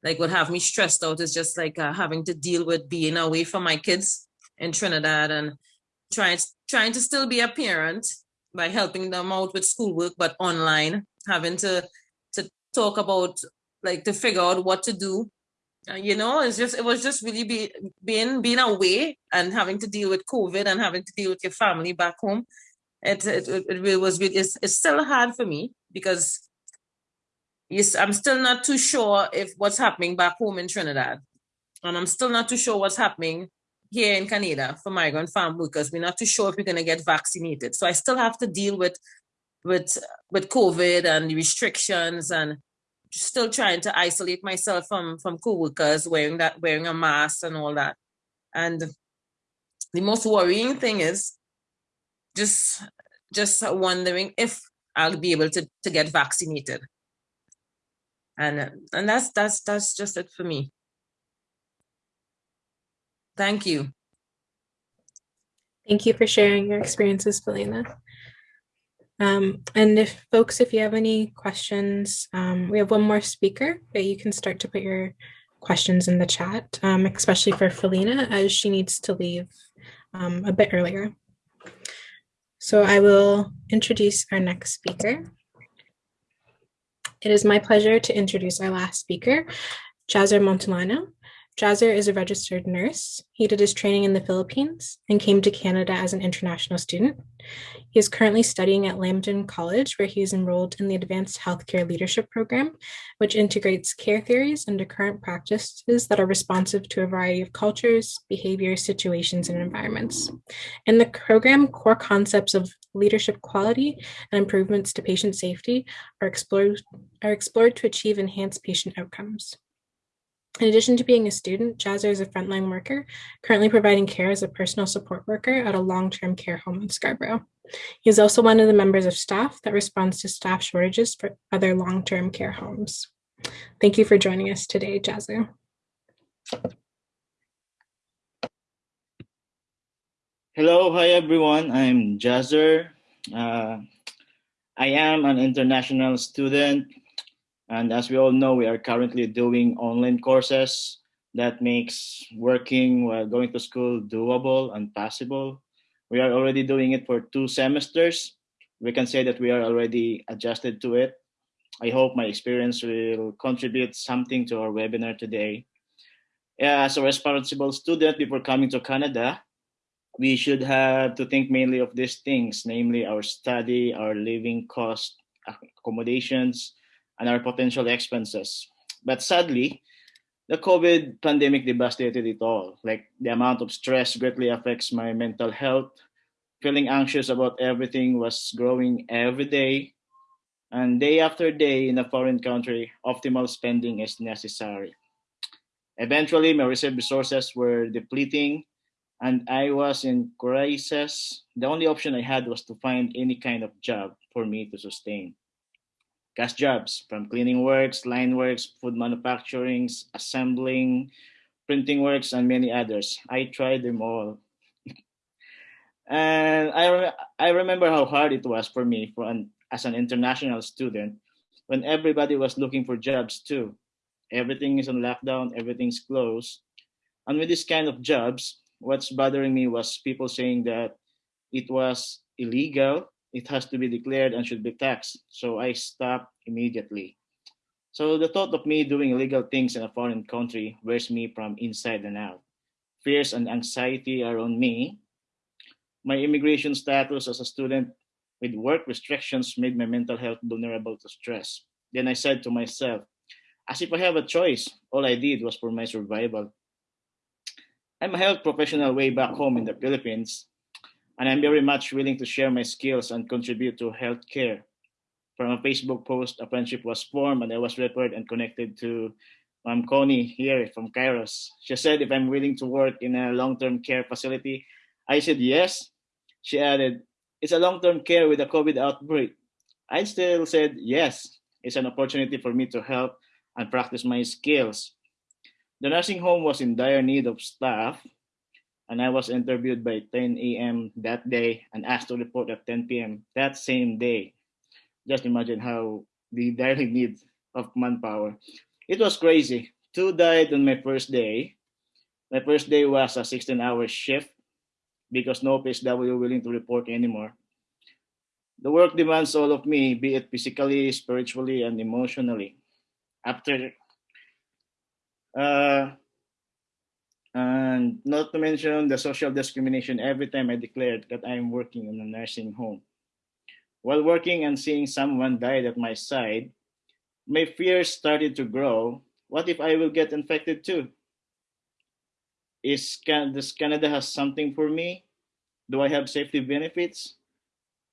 like what have me stressed out is just like uh, having to deal with being away from my kids in Trinidad and trying trying to still be a parent by helping them out with schoolwork, but online, having to to talk about like to figure out what to do. Uh, you know, it's just it was just really be being being away and having to deal with COVID and having to deal with your family back home. It it, it, it was it's, it's still hard for me because yes, I'm still not too sure if what's happening back home in Trinidad. And I'm still not too sure what's happening here in Canada for migrant farm workers. We're not too sure if we're going to get vaccinated. So I still have to deal with with with COVID and the restrictions and still trying to isolate myself from from co-workers wearing that wearing a mask and all that. And the most worrying thing is just just wondering if I'll be able to, to get vaccinated and and that's that's that's just it for me thank you Thank you for sharing your experiences, Felina. Um, and if folks, if you have any questions, um, we have one more speaker, but you can start to put your questions in the chat, um, especially for Felina as she needs to leave um, a bit earlier. So I will introduce our next speaker. It is my pleasure to introduce our last speaker, Jazer Montolano. Jazer is a registered nurse. He did his training in the Philippines and came to Canada as an international student. He is currently studying at Lambton College, where he is enrolled in the Advanced Healthcare Leadership Program, which integrates care theories into current practices that are responsive to a variety of cultures, behaviors, situations, and environments. In the program, core concepts of leadership quality and improvements to patient safety are explored, are explored to achieve enhanced patient outcomes. In addition to being a student, Jazzer is a frontline worker, currently providing care as a personal support worker at a long-term care home in Scarborough. He is also one of the members of staff that responds to staff shortages for other long-term care homes. Thank you for joining us today, Jazzer. Hello, hi everyone. I'm Jazzer. Uh, I am an international student and as we all know, we are currently doing online courses that makes working while going to school doable and possible. We are already doing it for two semesters. We can say that we are already adjusted to it. I hope my experience will contribute something to our webinar today. As a responsible student before coming to Canada, we should have to think mainly of these things, namely our study, our living cost, accommodations, and our potential expenses. But sadly, the COVID pandemic devastated it all. Like the amount of stress greatly affects my mental health. Feeling anxious about everything was growing every day. And day after day in a foreign country, optimal spending is necessary. Eventually, my reserve resources were depleting and I was in crisis. The only option I had was to find any kind of job for me to sustain jobs from cleaning works, line works, food manufacturing, assembling, Printing Works, and many others. I tried them all. and I, re- I remember how hard it was for me for an, as an international student when everybody was looking for jobs too. Everything is on lockdown, everything's closed. And with this kind of jobs, what's bothering me was people saying that it was illegal, it has to be declared and should be taxed. So I stopped immediately. So the thought of me doing illegal things in a foreign country wears me from inside and out. Fears and anxiety are on me. My immigration status as a student with work restrictions made my mental health vulnerable to stress. Then I said to myself, as if I have a choice, all I did was for my survival. I'm a health professional way back home in the Philippines, and I'm very much willing to share my skills and contribute to healthcare. From a Facebook post, a friendship was formed, and I was referred and connected to Ma'am Connie here from Kairos. She said if I'm willing to work in a long-term care facility, I said yes. She added, it's a long-term care with a COVID outbreak. I still said yes. It's an opportunity for me to help and practice my skills. The nursing home was in dire need of staff, and I was interviewed by 10 a.m. that day and asked to report at 10 p.m. that same day. Just imagine how the dire need of manpower. It was crazy. Two died on my first day. My first day was a 16-hour shift because no PSW willing to report anymore. The work demands all of me, be it physically, spiritually, and emotionally. After, uh, and not to mention the social discrimination every time I declared that I am working in a nursing home. While working and seeing someone died at my side, my fears started to grow. What if I will get infected too? Is can does Canada has something for me? Do I have safety benefits?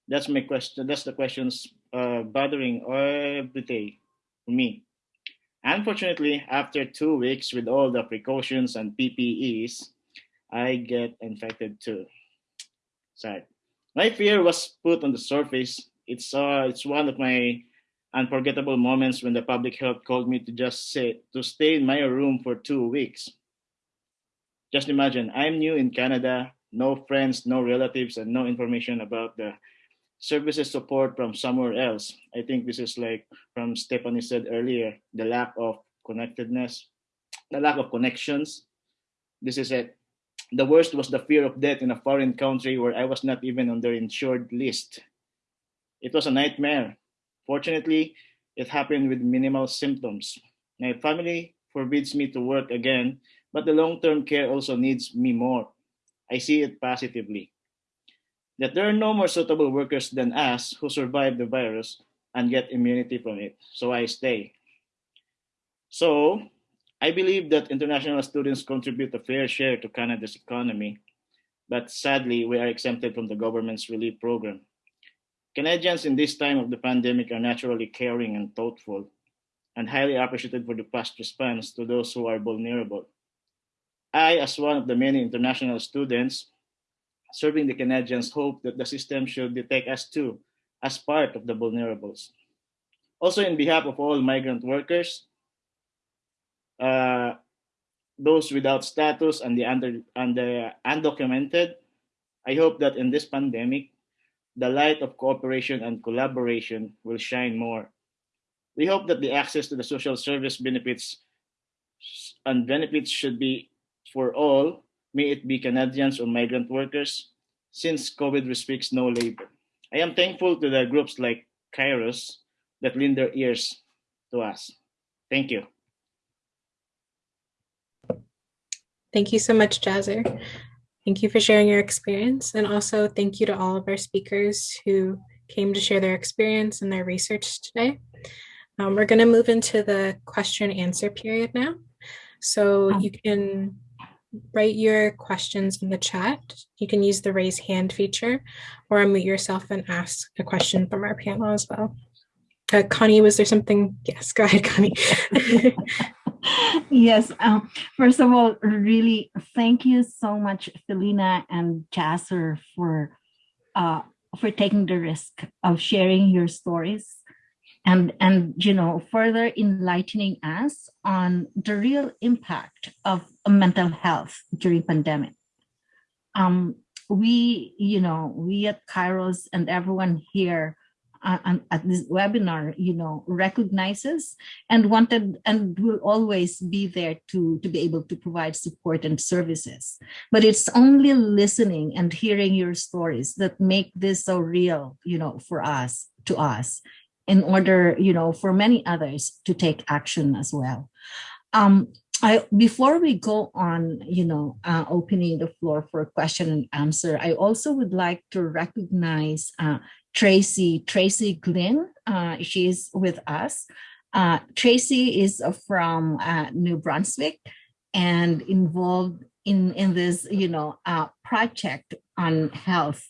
That's my question. That's the questions uh, bothering every day for me. Unfortunately, after two weeks with all the precautions and PPEs, I get infected too. Sad. My fear was put on the surface. It's uh, it's one of my unforgettable moments when the public health called me to just say to stay in my room for two weeks. Just imagine, I'm new in Canada, no friends, no relatives, and no information about the services support from somewhere else. I think this is like from Stephanie said earlier, the lack of connectedness, the lack of connections. This is it. The worst was the fear of death in a foreign country where I was not even on their insured list. It was a nightmare. Fortunately, it happened with minimal symptoms. My family forbids me to work again, but the long-term care also needs me more. I see it positively. That there are no more suitable workers than us who survive the virus and get immunity from it. So I stay. So I believe that international students contribute a fair share to Canada's economy, but sadly, we are exempted from the government's relief program. Canadians in this time of the pandemic are naturally caring and thoughtful, and highly appreciated for the fast response to those who are vulnerable. I, as one of the many international students serving the Canadians, hope that the system should detect us too as part of the vulnerables. Also, in behalf of all migrant workers, uh, those without status and the, under, undocumented, I hope that in this pandemic, the light of cooperation and collaboration will shine more. We hope that the access to the social service benefits and benefits should be for all, may it be Canadians or migrant workers, since COVID restricts no labor. I am thankful to the groups like Kairos that lend their ears to us. Thank you. Thank you so much, Jazzer. Thank you for sharing your experience. And also thank you to all of our speakers who came to share their experience and their research today. Um, we're going to move into the question and answer period now. So you can write your questions in the chat. You can use the raise hand feature or unmute yourself and ask a question from our panel as well. Uh, Connie, was there something? Yes, go ahead, Connie. yes, um, first of all, really thank you so much, Felina and Jasser, for uh, for taking the risk of sharing your stories and and you know further enlightening us on the real impact of mental health during pandemic. Um we you know we at kairos and everyone here uh, at this webinar you know recognizes and wanted and will always be there to to be able to provide support and services. But it's only listening and hearing your stories that make this so real you know for us to us in order, you know, for many others to take action as well. Um, I, before we go on, you know, uh, opening the floor for question and answer, I also would like to recognize uh, Tracy, Tracy Glynn. Uh, she's with us. Uh, Tracy is from uh, New Brunswick and involved in, in this, you know, uh, project on health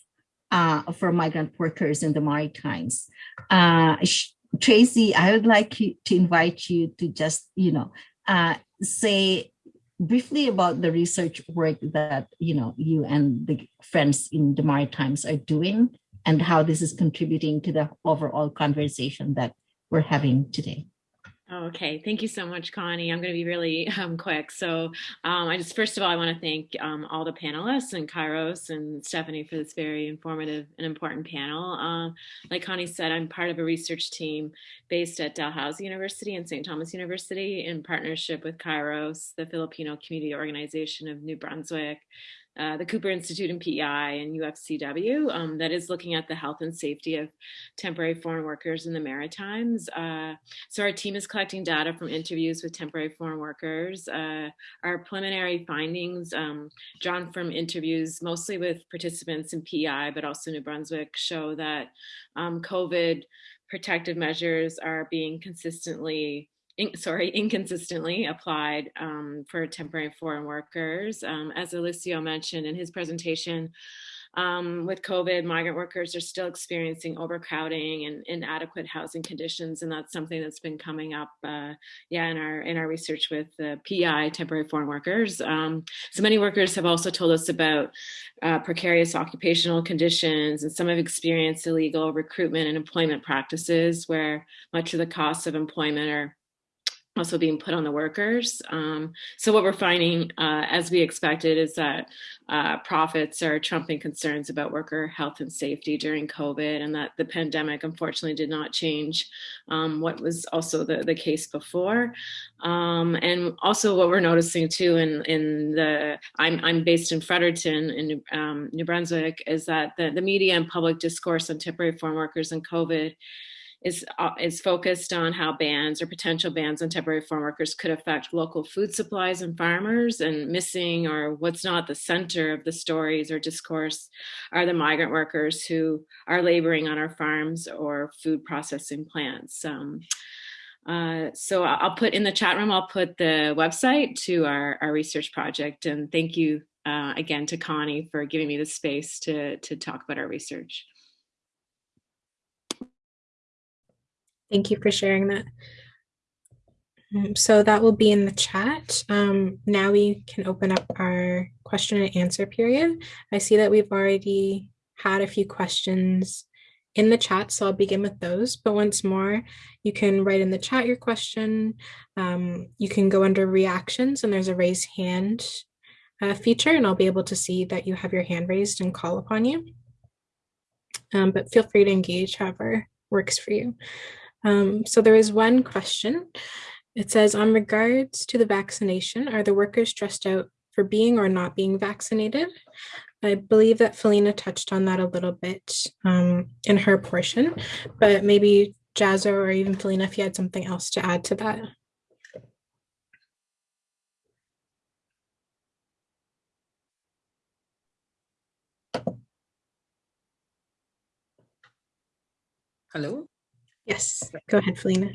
uh, for migrant workers in the Maritimes. Uh, Tracy, I would like to invite you to just, you know, uh, say briefly about the research work that, you know, you and the friends in the Maritimes are doing and how this is contributing to the overall conversation that we're having today. Okay, thank you so much, Connie. I'm going to be really um, quick. So um, I just, first of all, I want to thank um, all the panelists and Kairos and Stephanie for this very informative and important panel. Uh, like Connie said, I'm part of a research team based at Dalhousie University and St. Thomas University in partnership with Kairos, the Filipino Community Organization of New Brunswick, uh, the Cooper Institute and PEI and UFCW um, that is looking at the health and safety of temporary foreign workers in the Maritimes. Uh, so our team is collecting data from interviews with temporary foreign workers. Uh, our preliminary findings um, drawn from interviews mostly with participants in PEI, but also New Brunswick show that um, COVID protective measures are being consistently in, sorry, inconsistently applied um, for temporary foreign workers. Um, as Eliseo mentioned in his presentation, um, with COVID, migrant workers are still experiencing overcrowding and inadequate housing conditions, and that's something that's been coming up, uh, yeah, in our in our research with the PEI, temporary foreign workers. Um, so many workers have also told us about uh, precarious occupational conditions, and some have experienced illegal recruitment and employment practices, where much of the costs of employment are also being put on the workers. Um, so what we're finding, uh, as we expected, is that uh, profits are trumping concerns about worker health and safety during COVID and that the pandemic unfortunately did not change um, what was also the, the case before. Um, and also what we're noticing too in, in the, I'm, I'm based in Fredericton in um, New Brunswick, is that the, the media and public discourse on temporary foreign workers and COVID is, uh, is focused on how bans or potential bans on temporary farm workers could affect local food supplies and farmers and missing or what's not the center of the stories or discourse are the migrant workers who are laboring on our farms or food processing plants. Um, uh, so I'll put in the chat room, I'll put the website to our, our research project. And thank you uh, again to Connie for giving me the space to, to talk about our research. Thank you for sharing that. Um, so that will be in the chat. Um, now we can open up our question and answer period. I see that we've already had a few questions in the chat, so I'll begin with those. But once more, you can write in the chat your question. Um, you can go under reactions and there's a raise hand uh, feature and I'll be able to see that you have your hand raised and call upon you. Um, but feel free to engage however works for you. Um, so there is one question. It says, on regards to the vaccination, are the workers stressed out for being or not being vaccinated? I believe that Felina touched on that a little bit um, in her portion, but maybe Jazzo or even Felina, if you had something else to add to that. Hello? Yes, go ahead, Felina.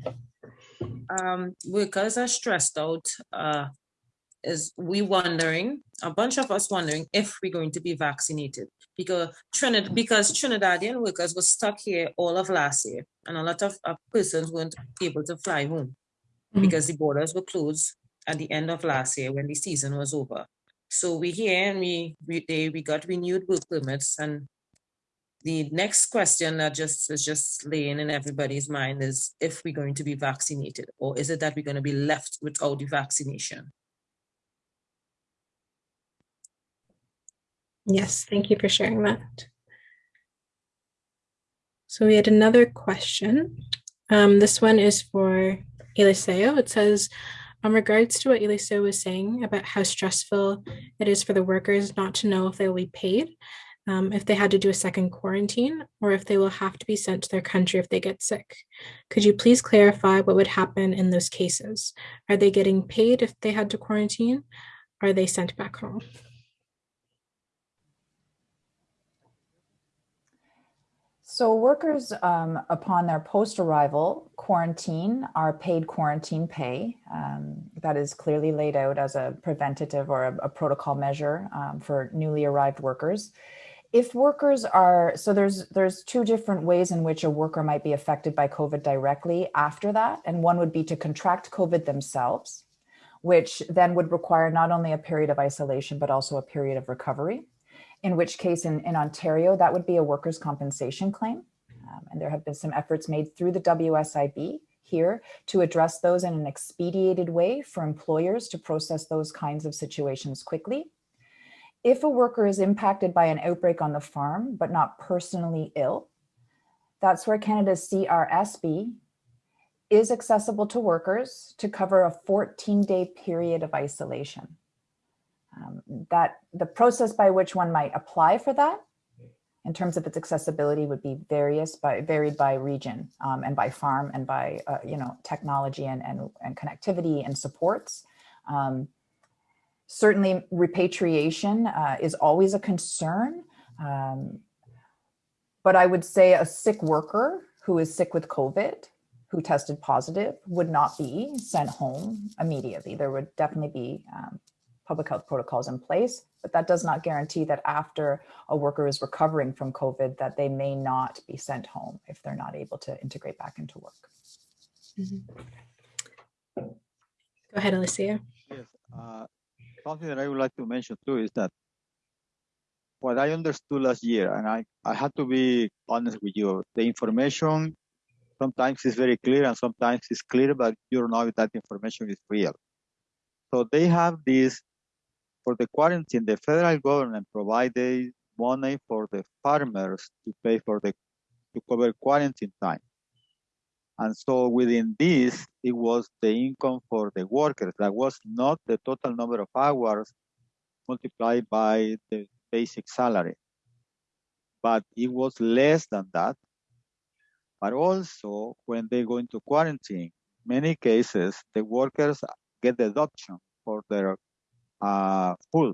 Um, workers are stressed out. Uh, is we wondering, a bunch of us wondering if we're going to be vaccinated because Trinidad, because Trinidadian workers were stuck here all of last year, and a lot of uh, persons weren't able to fly home mm -hmm. because the borders were closed at the end of last year when the season was over. So we here and we we they, we got renewed work permits and the next question that just is just laying in everybody's mind is if we're going to be vaccinated or is it that we're going to be left without the vaccination? Yes, thank you for sharing that. So we had another question. Um, this one is for Eliseo. It says, in regards to what Eliseo was saying about how stressful it is for the workers not to know if they will be paid, um, if they had to do a second quarantine, or if they will have to be sent to their country if they get sick. Could you please clarify what would happen in those cases? Are they getting paid if they had to quarantine? Are they sent back home? So workers um, upon their post-arrival quarantine are paid quarantine pay. Um, that is clearly laid out as a preventative or a, a protocol measure um, for newly arrived workers. If workers are, so there's, there's two different ways in which a worker might be affected by COVID directly after that. And one would be to contract COVID themselves, which then would require not only a period of isolation, but also a period of recovery in which case in, in Ontario, that would be a workers' compensation claim. Um, and there have been some efforts made through the WSIB here to address those in an expedited way for employers to process those kinds of situations quickly. If a worker is impacted by an outbreak on the farm, but not personally ill, that's where Canada's CRSB is accessible to workers to cover a 14 day period of isolation. Um, that the process by which one might apply for that in terms of its accessibility would be various by varied by region um, and by farm and by uh, you know technology and, and, and connectivity and supports. Um, certainly repatriation uh, is always a concern. Um, but I would say a sick worker who is sick with COVID, who tested positive, would not be sent home immediately. There would definitely be um, public health protocols in place, but that does not guarantee that after a worker is recovering from COVID that they may not be sent home if they're not able to integrate back into work. Mm -hmm. Go ahead, Eliseo. Yes, uh, something that I would like to mention too is that what I understood last year, and I, I had to be honest with you, the information sometimes is very clear and sometimes it's clear, but you don't know if that information is real. So they have this for the quarantine, the federal government provided money for the farmers to pay for the to cover quarantine time. And so within this, it was the income for the workers. That was not the total number of hours multiplied by the basic salary. But it was less than that. But also, when they go into quarantine, many cases, the workers get the deduction for their uh, full.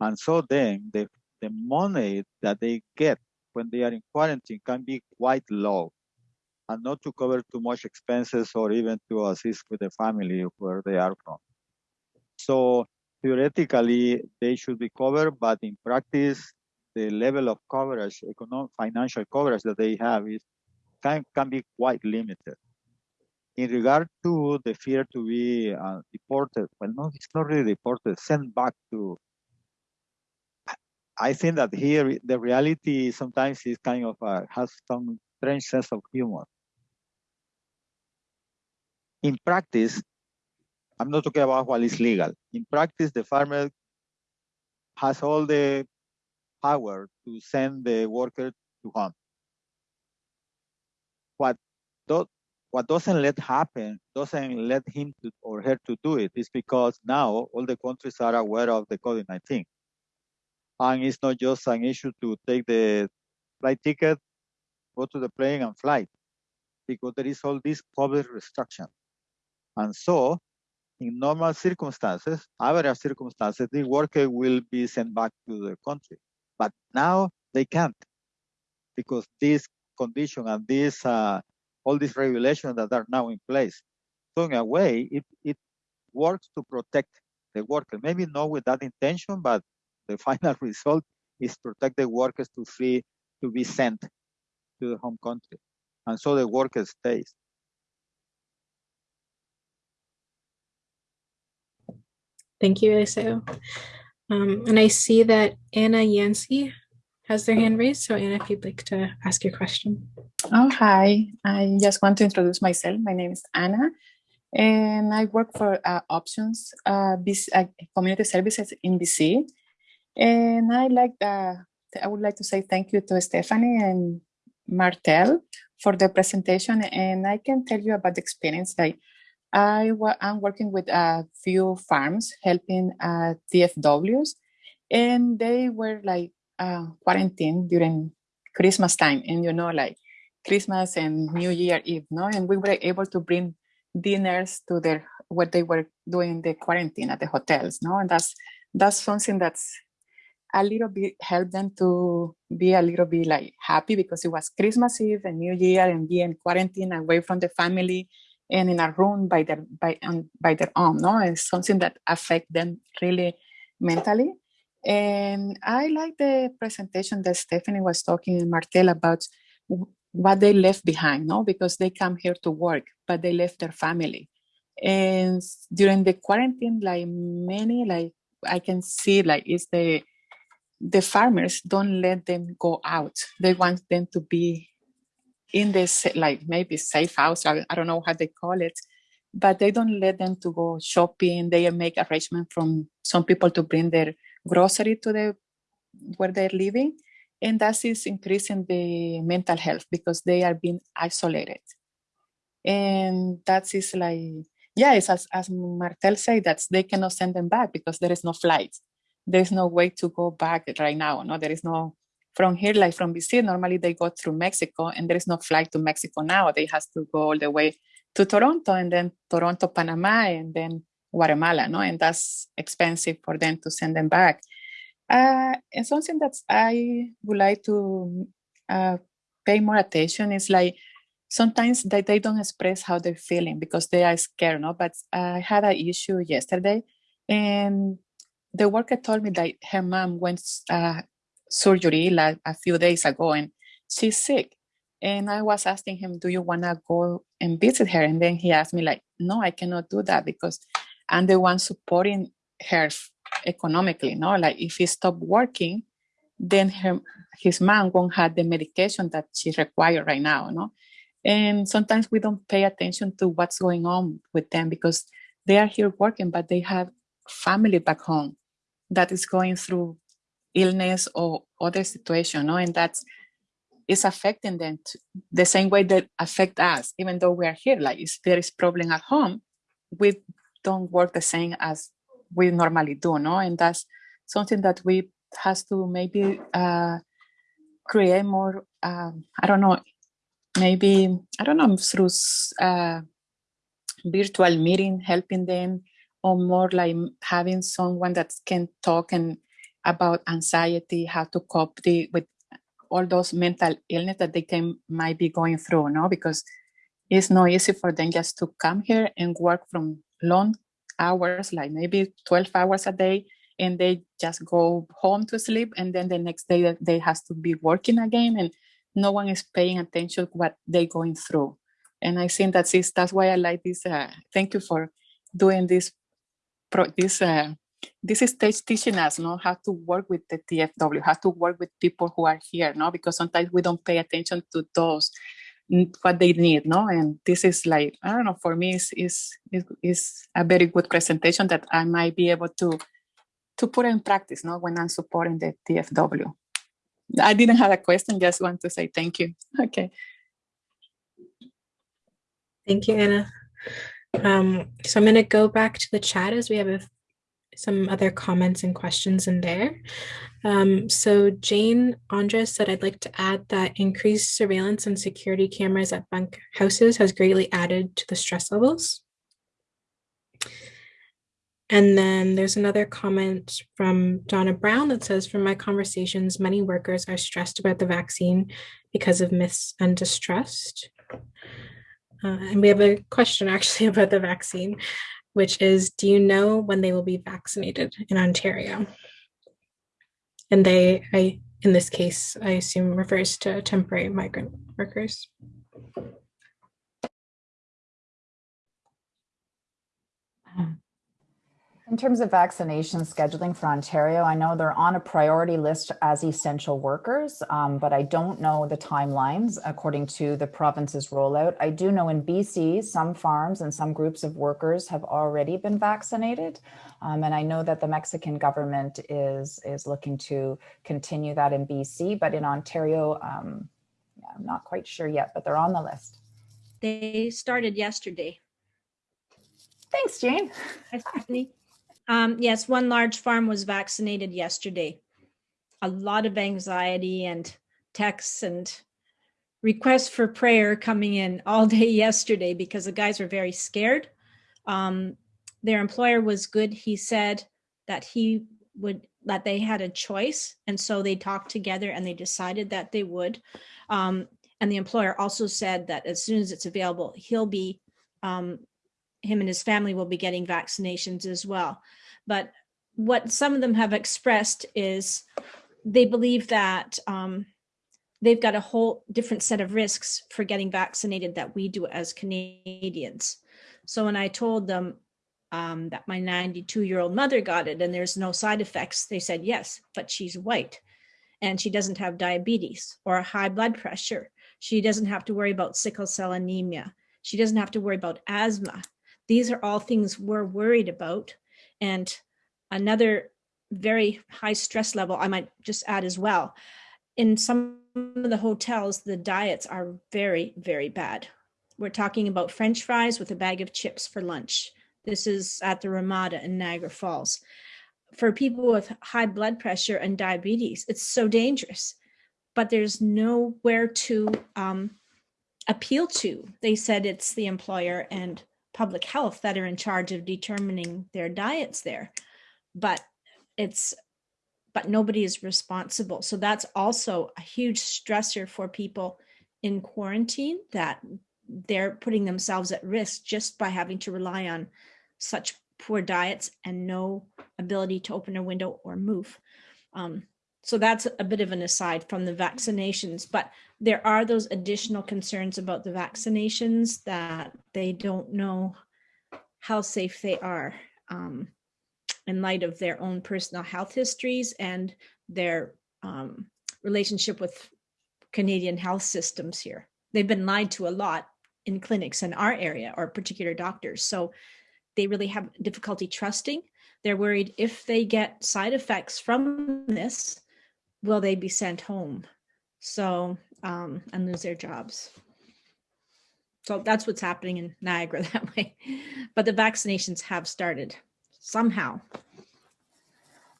And so then the, the money that they get when they are in quarantine can be quite low and not to cover too much expenses or even to assist with the family where they are from. So theoretically, they should be covered, but in practice, the level of coverage, economic, financial coverage that they have is can, can be quite limited in regard to the fear to be uh, deported, well, no, it's not really deported, sent back to. I think that here the reality sometimes is kind of uh, has some strange sense of humor. In practice, I'm not talking about what is legal. In practice, the farmer has all the power to send the worker to home. What what doesn't let happen, doesn't let him to, or her to do it is because now all the countries are aware of the COVID-19. And it's not just an issue to take the flight ticket, go to the plane and fly, because there is all this public restriction. And so in normal circumstances, average circumstances, the worker will be sent back to the country. But now they can't because this condition and this uh, all these regulations that are now in place. So in a way, it, it works to protect the worker. Maybe not with that intention, but the final result is protect the workers to free to be sent to the home country. And so the worker stays. Thank you, Eliseo. Um, and I see that Anna Yancey has their hand raised. So Anna, if you'd like to ask your question. Oh, hi. I just want to introduce myself. My name is Anna, and I work for uh, Options uh, BC, uh, Community Services in BC. And I like uh, I would like to say thank you to Stephanie and Martel for the presentation. And I can tell you about the experience. Like I am working with a few farms helping uh, TFWs, and they were like uh, quarantined during Christmas time, and you know, like Christmas and New Year Eve, no, and we were able to bring dinners to their what they were doing the quarantine at the hotels, no, and that's that's something that's a little bit helped them to be a little bit like happy because it was Christmas Eve and New Year and being quarantined away from the family and in a room by their by um, by their own. No, it's something that affect them really mentally. And I like the presentation that Stephanie was talking and Martel about what they left behind, no, because they come here to work, but they left their family. And during the quarantine, like many, like I can see, like it's the the farmers don't let them go out. They want them to be in this like maybe safe house. I, I don't know how they call it, but they don't let them to go shopping. They make arrangement from some people to bring their grocery to the where they're living, and that is increasing the mental health because they are being isolated, and that is like yeah, it's as as Martel said that they cannot send them back because there is no flight there's no way to go back right now. No, there is no from here, like from BC, normally they go through Mexico and there is no flight to Mexico now. They have to go all the way to Toronto and then Toronto, Panama, and then Guatemala, no? And that's expensive for them to send them back. Uh, and something that I would like to uh, pay more attention is like sometimes they, they don't express how they're feeling because they are scared, no? But I had an issue yesterday and the worker told me that her mom went uh, surgery like a few days ago and she's sick. And I was asking him, do you want to go and visit her? And then he asked me like, no, I cannot do that because I'm the one supporting her economically. No, like if he stopped working, then her, his mom won't have the medication that she requires right now. No, and sometimes we don't pay attention to what's going on with them because they are here working, but they have family back home that is going through illness or other situation, no? and that's is affecting them the same way that affect us, even though we are here. Like if there is problem at home, we don't work the same as we normally do, no? And that's something that we has to maybe uh, create more. Um, I don't know, maybe I don't know through uh, virtual meeting, helping them or more like having someone that can talk and about anxiety, how to cope the, with all those mental illness that they can might be going through, no? Because it's not easy for them just to come here and work from long hours, like maybe 12 hours a day, and they just go home to sleep, and then the next day they has to be working again, and no one is paying attention to what they're going through. And I think that's that's why I like this. Uh, thank you for doing this this uh, this stage teaching us know how to work with the TFW, how to work with people who are here, no, because sometimes we don't pay attention to those what they need, no, and this is like I don't know. For me, is is is a very good presentation that I might be able to to put in practice, no, when I'm supporting the TFW. I didn't have a question, just want to say thank you. Okay. Thank you, Anna. Um, so I'm going to go back to the chat as we have a, some other comments and questions in there. Um, so Jane Andres said, I'd like to add that increased surveillance and security cameras at bunk houses has greatly added to the stress levels. And then there's another comment from Donna Brown that says, from my conversations, many workers are stressed about the vaccine because of myths and distrust. Uh, and we have a question actually about the vaccine, which is, do you know when they will be vaccinated in Ontario? And they, I, in this case, I assume refers to temporary migrant workers. Um, In terms of vaccination scheduling for Ontario, I know they're on a priority list as essential workers, um, but I don't know the timelines according to the province's rollout. I do know in BC, some farms and some groups of workers have already been vaccinated. Um, and I know that the Mexican government is, is looking to continue that in BC, but in Ontario, um, yeah, I'm not quite sure yet, but they're on the list. They started yesterday. Thanks, Jane. Hi, Stephanie. Um, yes, one large farm was vaccinated yesterday. A lot of anxiety and texts and requests for prayer coming in all day yesterday because the guys were very scared. Um, their employer was good. He said that he would that they had a choice, and so they talked together and they decided that they would. Um, and the employer also said that as soon as it's available, he'll be um, him and his family will be getting vaccinations as well. But what some of them have expressed is they believe that um, they've got a whole different set of risks for getting vaccinated that we do as Canadians. So when I told them um, that my 92 year old mother got it and there's no side effects, they said yes, but she's white and she doesn't have diabetes or high blood pressure. She doesn't have to worry about sickle cell anemia. She doesn't have to worry about asthma. These are all things we're worried about. And another very high stress level, I might just add as well. In some of the hotels, the diets are very, very bad. We're talking about French fries with a bag of chips for lunch. This is at the Ramada in Niagara Falls. For people with high blood pressure and diabetes, it's so dangerous, but there's nowhere to um, appeal to. They said it's the employer and public health that are in charge of determining their diets there. But it's but nobody is responsible. So that's also a huge stressor for people in quarantine that they're putting themselves at risk just by having to rely on such poor diets and no ability to open a window or move. Um, so that's a bit of an aside from the vaccinations but there are those additional concerns about the vaccinations that they don't know how safe they are um, in light of their own personal health histories and their um, relationship with Canadian health systems here. They've been lied to a lot in clinics in our area or particular doctors. So they really have difficulty trusting. They're worried if they get side effects from this, will they be sent home? So, um, and lose their jobs. So that's what's happening in Niagara that way. But the vaccinations have started somehow.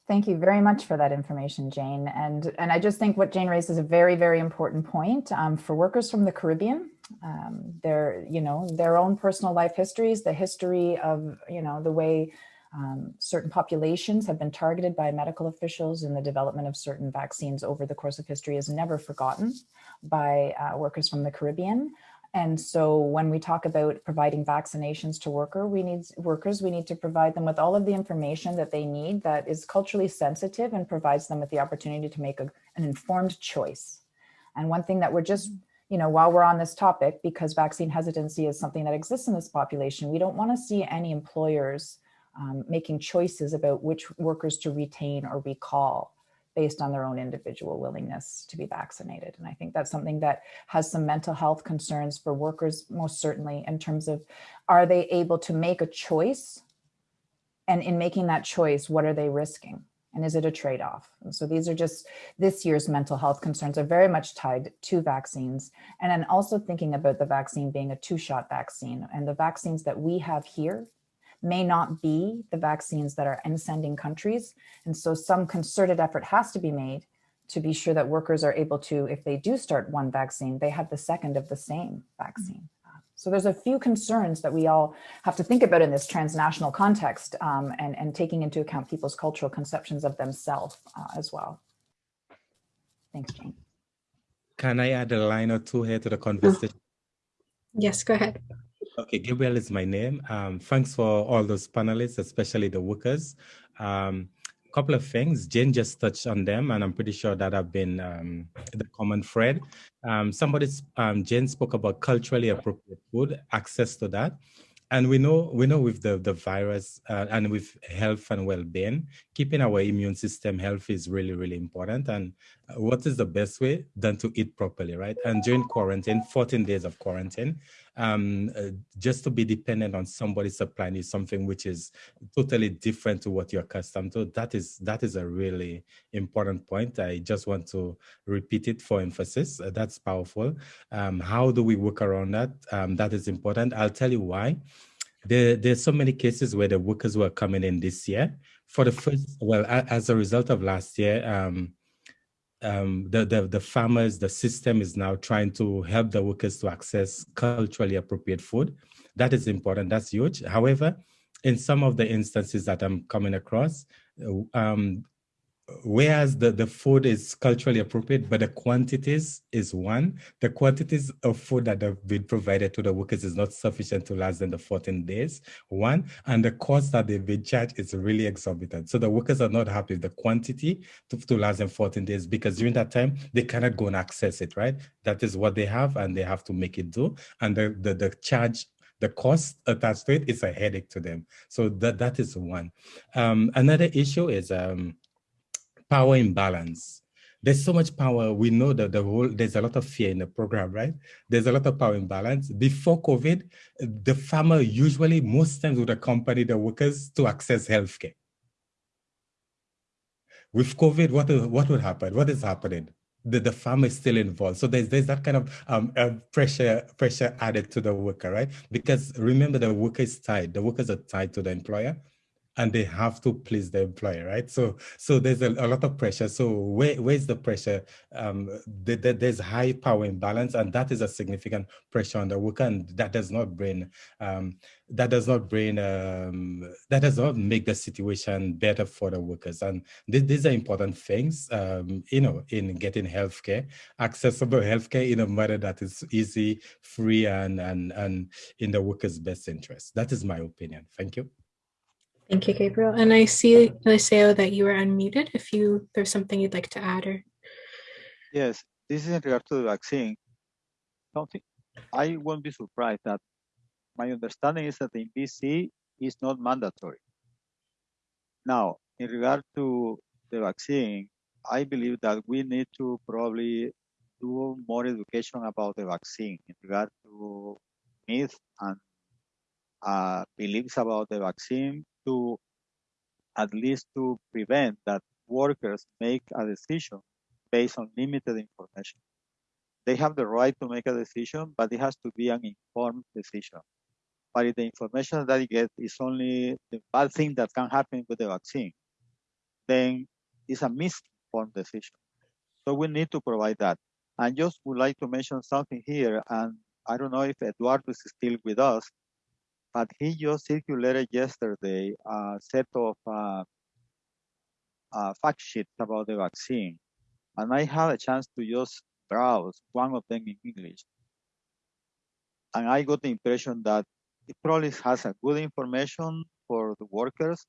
Thank you very much for that information, Jane. And, and I just think what Jane raised is a very, very important point um, for workers from the Caribbean. Um, their, you know, their own personal life histories, the history of, you know, the way um, certain populations have been targeted by medical officials in the development of certain vaccines over the course of history is never forgotten by uh, workers from the Caribbean. And so when we talk about providing vaccinations to worker, we need workers, we need to provide them with all of the information that they need that is culturally sensitive and provides them with the opportunity to make a, an informed choice. And one thing that we're just, you know, while we're on this topic, because vaccine hesitancy is something that exists in this population, we don't want to see any employers um, making choices about which workers to retain or recall based on their own individual willingness to be vaccinated. And I think that's something that has some mental health concerns for workers, most certainly in terms of, are they able to make a choice? And in making that choice, what are they risking? And is it a trade-off? So these are just, this year's mental health concerns are very much tied to vaccines. And then also thinking about the vaccine being a two-shot vaccine and the vaccines that we have here may not be the vaccines that are in sending countries. And so some concerted effort has to be made to be sure that workers are able to, if they do start one vaccine, they have the second of the same vaccine. So there's a few concerns that we all have to think about in this transnational context um, and, and taking into account people's cultural conceptions of themselves uh, as well. Thanks, Jane. Can I add a line or two here to the conversation? Yes, go ahead. Okay, Gabriel is my name. Um, thanks for all those panelists, especially the workers. Um, a couple of things, Jane just touched on them, and I'm pretty sure that have been um, the common thread. Um, somebody, um, Jane spoke about culturally appropriate food, access to that. and we know we know with the the virus uh, and with health and well-being keeping our immune system healthy is really really important and uh, what is the best way than to eat properly right and during quarantine 14 days of quarantine um, uh, just to be dependent on somebody supplying you something which is totally different to what you're accustomed to that is that is a really important point. I just want to repeat it for emphasis. Uh, that's powerful. Um, how do we work around that? Um, that is important. I'll tell you why. There, there's so many cases where the workers were coming in this year. For the first well as a result of last year um, um, the, the, the farmers, the system is now trying to help the workers to access culturally appropriate food. That is important, that's huge. However, in some of the instances that I'm coming across, um, whereas the, the food is culturally appropriate, but the quantities is one, the quantities of food that have been provided to the workers is not sufficient to last them the 14 days, one, and the cost that they've been charged is really exorbitant. So the workers are not happy with the quantity to, to last them 14 days because during that time, they cannot go and access it, right? That is what they have and they have to make it do. And the, the, the charge the cost attached to it is a headache to them. So that that is one. Um, another issue is um, power imbalance. There's so much power. We know that the whole, there's a lot of fear in the program, right? There's a lot of power imbalance. Before COVID, the farmer usually most times would accompany the workers to access healthcare. With COVID, what, what would happen? What is happening? The, the farmer is still involved. So there's there's that kind of um, uh, pressure pressure added to the worker, right? Because remember the worker is tied. The workers are tied to the employer and they have to please the employer, right? So, so there's a, a lot of pressure. So where, where's the pressure? Um, the, the, there's high power imbalance, and that is a significant pressure on the worker, and that does not bring, um, that does not bring, um, that does not make the situation better for the workers. And th these are important things, um, you know, in getting healthcare, accessible healthcare in a manner that is easy, free, and and and in the workers' best interest. That is my opinion. Thank you. Thank you, Gabriel. And I see, Eliseo, that you are unmuted. If you there's something you'd like to add or. Yes, this is in regard to the vaccine. Something I won't be surprised that my understanding is that in BC is not mandatory. Now, in regard to the vaccine, I believe that we need to probably do more education about the vaccine in regard to myths and uh, beliefs about the vaccine to at least to prevent that workers make a decision based on limited information. They have the right to make a decision, but it has to be an informed decision. But if the information that you get is only the bad thing that can happen with the vaccine, then it's a misinformed decision. So we need to provide that. I just would like to mention something here, and I don't know if Eduardo is still with us, but he just circulated yesterday a set of uh, uh, fact sheets about the vaccine. And I had a chance to just browse one of them in English. And I got the impression that it probably has a good information for the workers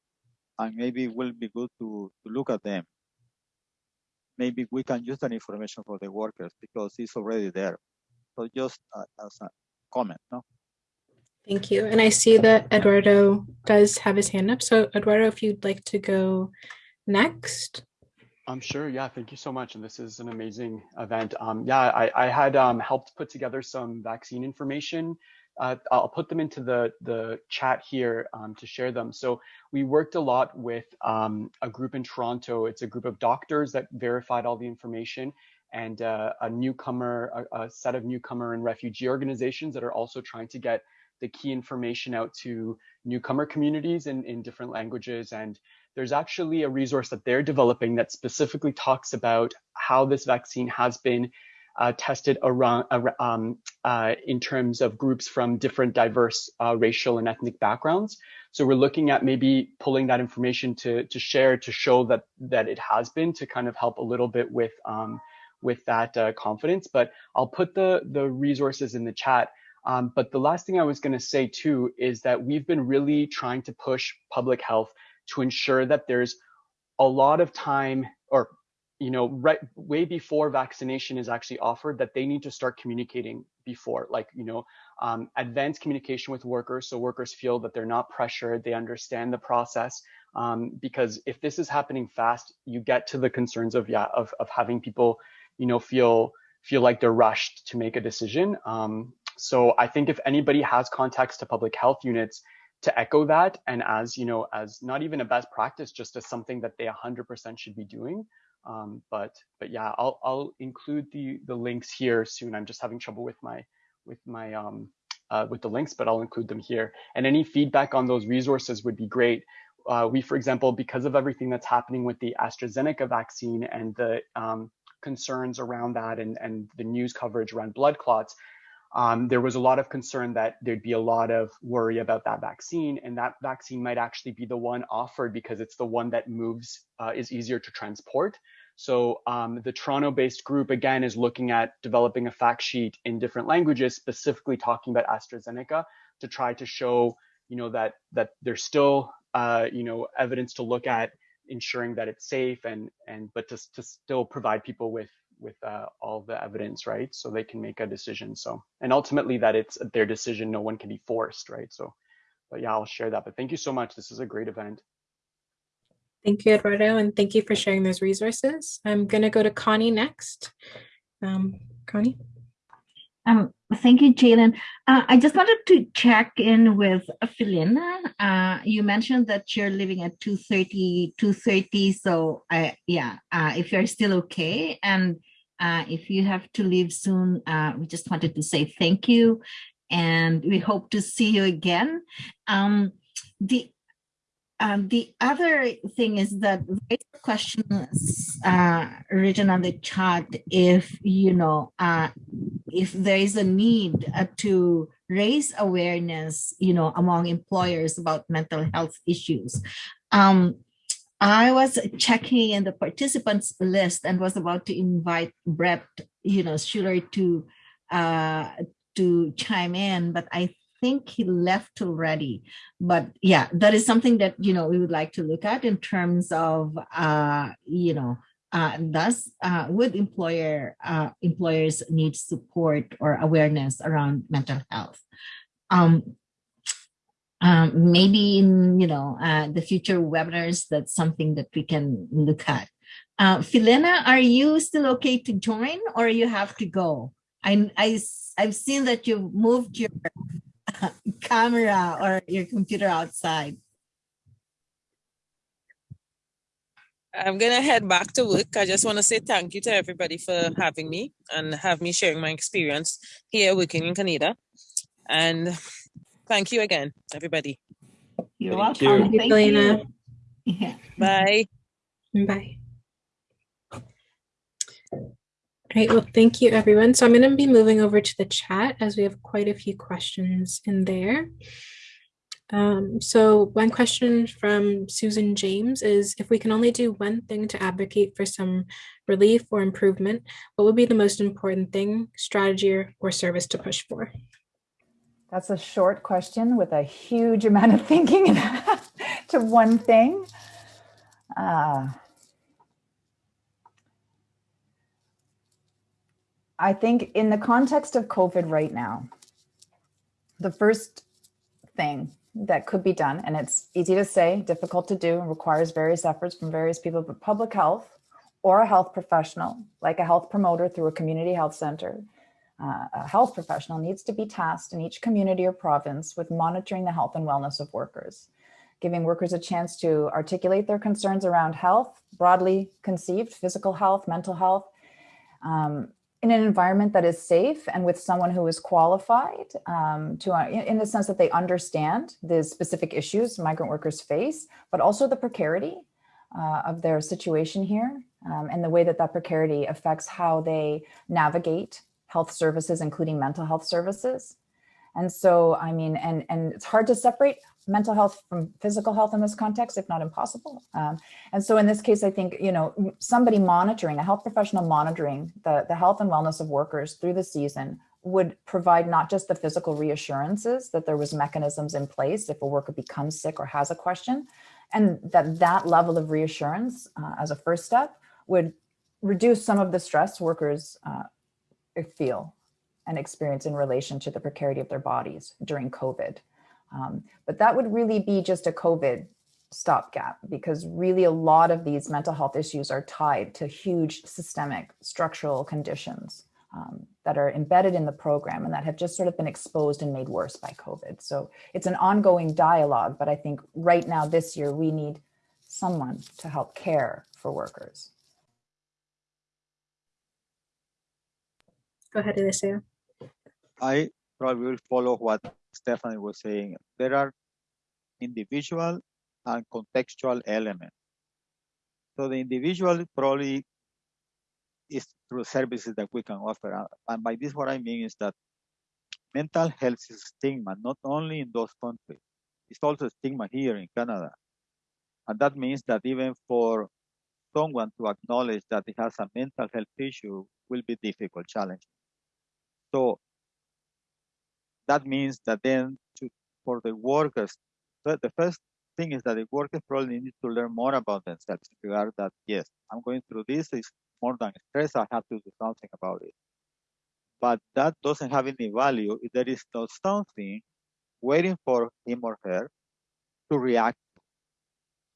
and maybe it will be good to, to look at them. Maybe we can use that information for the workers because it's already there. So just uh, as a comment, no? Thank you. And I see that Eduardo does have his hand up. So Eduardo, if you'd like to go next. I'm sure. Yeah, thank you so much. And this is an amazing event. Um, yeah, I, I had um, helped put together some vaccine information. Uh, I'll put them into the, the chat here um, to share them. So we worked a lot with um, a group in Toronto. It's a group of doctors that verified all the information and uh, a newcomer, a, a set of newcomer and refugee organizations that are also trying to get the key information out to newcomer communities in, in different languages. And there's actually a resource that they're developing that specifically talks about how this vaccine has been uh, tested around um, uh, in terms of groups from different diverse uh, racial and ethnic backgrounds. So we're looking at maybe pulling that information to to share to show that that it has been to kind of help a little bit with um, with that uh, confidence. But I'll put the the resources in the chat. Um, but the last thing I was going to say too is that we've been really trying to push public health to ensure that there's a lot of time or you know right way before vaccination is actually offered that they need to start communicating before like you know um, advanced communication with workers so workers feel that they're not pressured, they understand the process. Um, because if this is happening fast, you get to the concerns of yeah of, of having people, you know, feel feel like they're rushed to make a decision. Um, so I think if anybody has contacts to public health units to echo that and as you know as not even a best practice just as something that they 100% should be doing. Um, but but yeah I'll, I'll include the the links here soon. I'm just having trouble with my with my um uh, with the links but i'll include them here. And any feedback on those resources would be great. Uh, we for example because of everything that's happening with the astrazeneca vaccine and the um, concerns around that and and the news coverage around blood clots um, there was a lot of concern that there'd be a lot of worry about that vaccine, and that vaccine might actually be the one offered because it's the one that moves, uh, is easier to transport. So um, the Toronto-based group again is looking at developing a fact sheet in different languages, specifically talking about AstraZeneca, to try to show, you know, that that there's still, uh, you know, evidence to look at, ensuring that it's safe and and but to to still provide people with with uh, all the evidence, right? So they can make a decision. So, and ultimately that it's their decision. No one can be forced, right? So, but yeah, I'll share that. But thank you so much. This is a great event. Thank you, Eduardo, and thank you for sharing those resources. I'm going to go to Connie next. Um, Connie? Um, thank you, Jalen. Uh, I just wanted to check in with Felina. Uh, you mentioned that you're living at 230, 230. So I, yeah, uh, if you're still okay. And uh, if you have to leave soon, uh, we just wanted to say thank you. And we hope to see you again. Um, the um, the other thing is that the question uh, written on the chat if you know uh, if there is a need uh, to raise awareness you know among employers about mental health issues. Um, I was checking in the participants list and was about to invite Brett, you know, Schuler to uh, to chime in, but I think he left already. But yeah, that is something that, you know, we would like to look at in terms of, uh, you know, uh, thus uh, would employer uh, employers need support or awareness around mental health. Um, um, maybe in you know uh, the future webinars, that's something that we can look at. Uh, Felina, are you still okay to join or you have to go? I, I, I've seen that you've moved your camera or your computer outside. I'm gonna head back to work. I just want to say thank you to everybody for having me and have me sharing my experience here working in Canada. And thank you again, everybody. You're Thank welcome. you, Thank Elena. you. Yeah. Bye. Bye. All right, well, thank you, everyone. So I'm going to be moving over to the chat as we have quite a few questions in there. Um, so one question from Susan James is, if we can only do one thing to advocate for some relief or improvement, what would be the most important thing, strategy, or, or service to push for? That's a short question with a huge amount of thinking to one thing. Uh, I think in the context of COVID right now, the first thing that could be done, and it's easy to say, difficult to do, and requires various efforts from various people, but public health or a health professional, like a health promoter through a community health center, uh, a health professional needs to be tasked in each community or province with monitoring the health and wellness of workers, giving workers a chance to articulate their concerns around health, broadly conceived, physical health, mental health, um, in an environment that is safe and with someone who is qualified um, to, uh, in the sense that they understand the specific issues migrant workers face, but also the precarity uh, of their situation here um, and the way that that precarity affects how they navigate health services, including mental health services. And so, I mean, and, and it's hard to separate mental health from physical health in this context, if not impossible. Um, and so in this case, I think, you know, somebody monitoring, a health professional monitoring the, the health and wellness of workers through the season would provide not just the physical reassurances that there was mechanisms in place if a worker becomes sick or has a question, and that that level of reassurance uh, as a first step would reduce some of the stress workers uh, feel and experience in relation to the precarity of their bodies during COVID. Um, but that would really be just a COVID stopgap because really a lot of these mental health issues are tied to huge systemic structural conditions um, that are embedded in the program and that have just sort of been exposed and made worse by COVID. So it's an ongoing dialogue, but I think right now this year we need someone to help care for workers. Go ahead, Eliseo. I probably will follow what Stephanie was saying. There are individual and contextual elements. So the individual probably is through services that we can offer. Uh, and by this, what I mean is that mental health is stigma, not only in those countries, it's also stigma here in Canada. And that means that even for someone to acknowledge that he has a mental health issue will be difficult, challenging. So that means that then to, for the workers, the first thing is that the workers probably need to learn more about themselves in regard that, yes, I'm going through this, it's more than stress, I have to do something about it. But that doesn't have any value if there is no something waiting for him or her to react.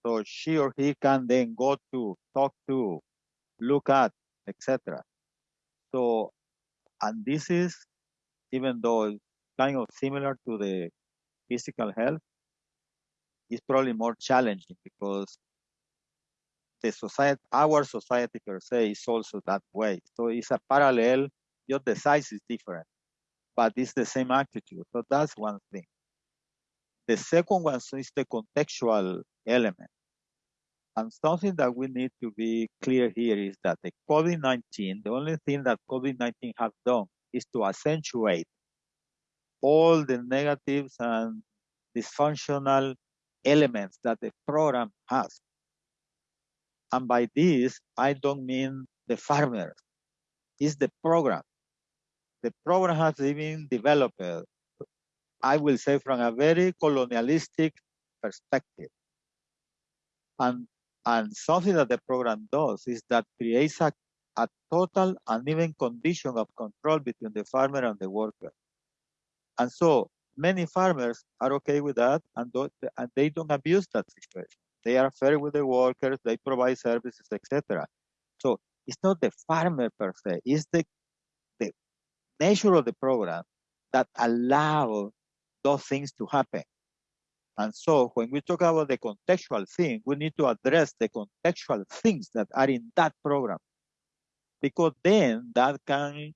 So she or he can then go to, talk to, look at, etc. So, and this is, even though kind of similar to the physical health, is probably more challenging because the society, our society per se is also that way. So it's a parallel, just the size is different, but it's the same attitude. So that's one thing. The second one is the contextual element. And something that we need to be clear here is that the COVID-19, the only thing that COVID-19 has done is to accentuate all the negatives and dysfunctional elements that the program has. And by this, I don't mean the farmers, it's the program. The program has been developed, I will say, from a very colonialistic perspective. And, and something that the program does is that creates a, a total uneven condition of control between the farmer and the worker. And so many farmers are okay with that and, and they don't abuse that situation. They are fair with the workers, they provide services, etc. So it's not the farmer per se, it's the, the nature of the program that allow those things to happen. And so when we talk about the contextual thing, we need to address the contextual things that are in that program. Because then that can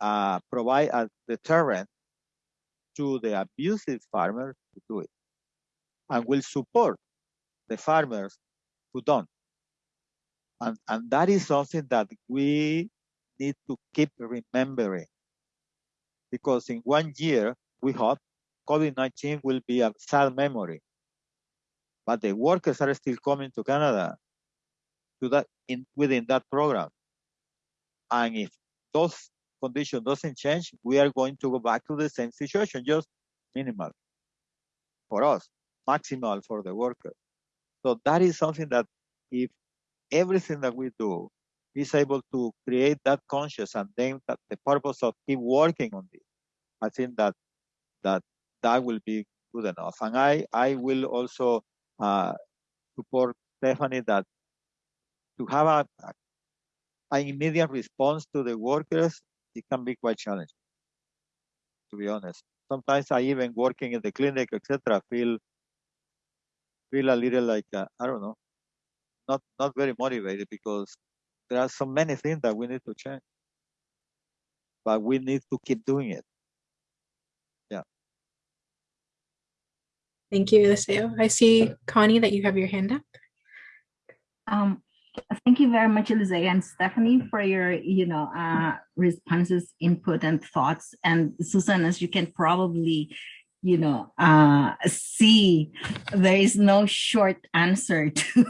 uh, provide a deterrent to the abusive farmers to do it and will support the farmers who don't. And, and that is something that we need to keep remembering because in one year, we hope COVID-19 will be a sad memory. But the workers are still coming to Canada to that in, within that program. And if those condition doesn't change, we are going to go back to the same situation, just minimal for us, maximal for the worker. So that is something that if everything that we do is able to create that conscious and then that the purpose of keep working on this, I think that that that will be good enough. And I I will also uh, support Stephanie that to have a, an immediate response to the workers it can be quite challenging, to be honest. Sometimes I even working in the clinic, etc., feel feel a little like uh, I don't know, not not very motivated because there are so many things that we need to change, but we need to keep doing it. Thank you, Eliseo. I see Connie that you have your hand up. Um, Thank you very much, Elise and Stephanie, for your, you know, uh, responses, input, and thoughts. And Susan, as you can probably, you know, uh, see, there is no short answer to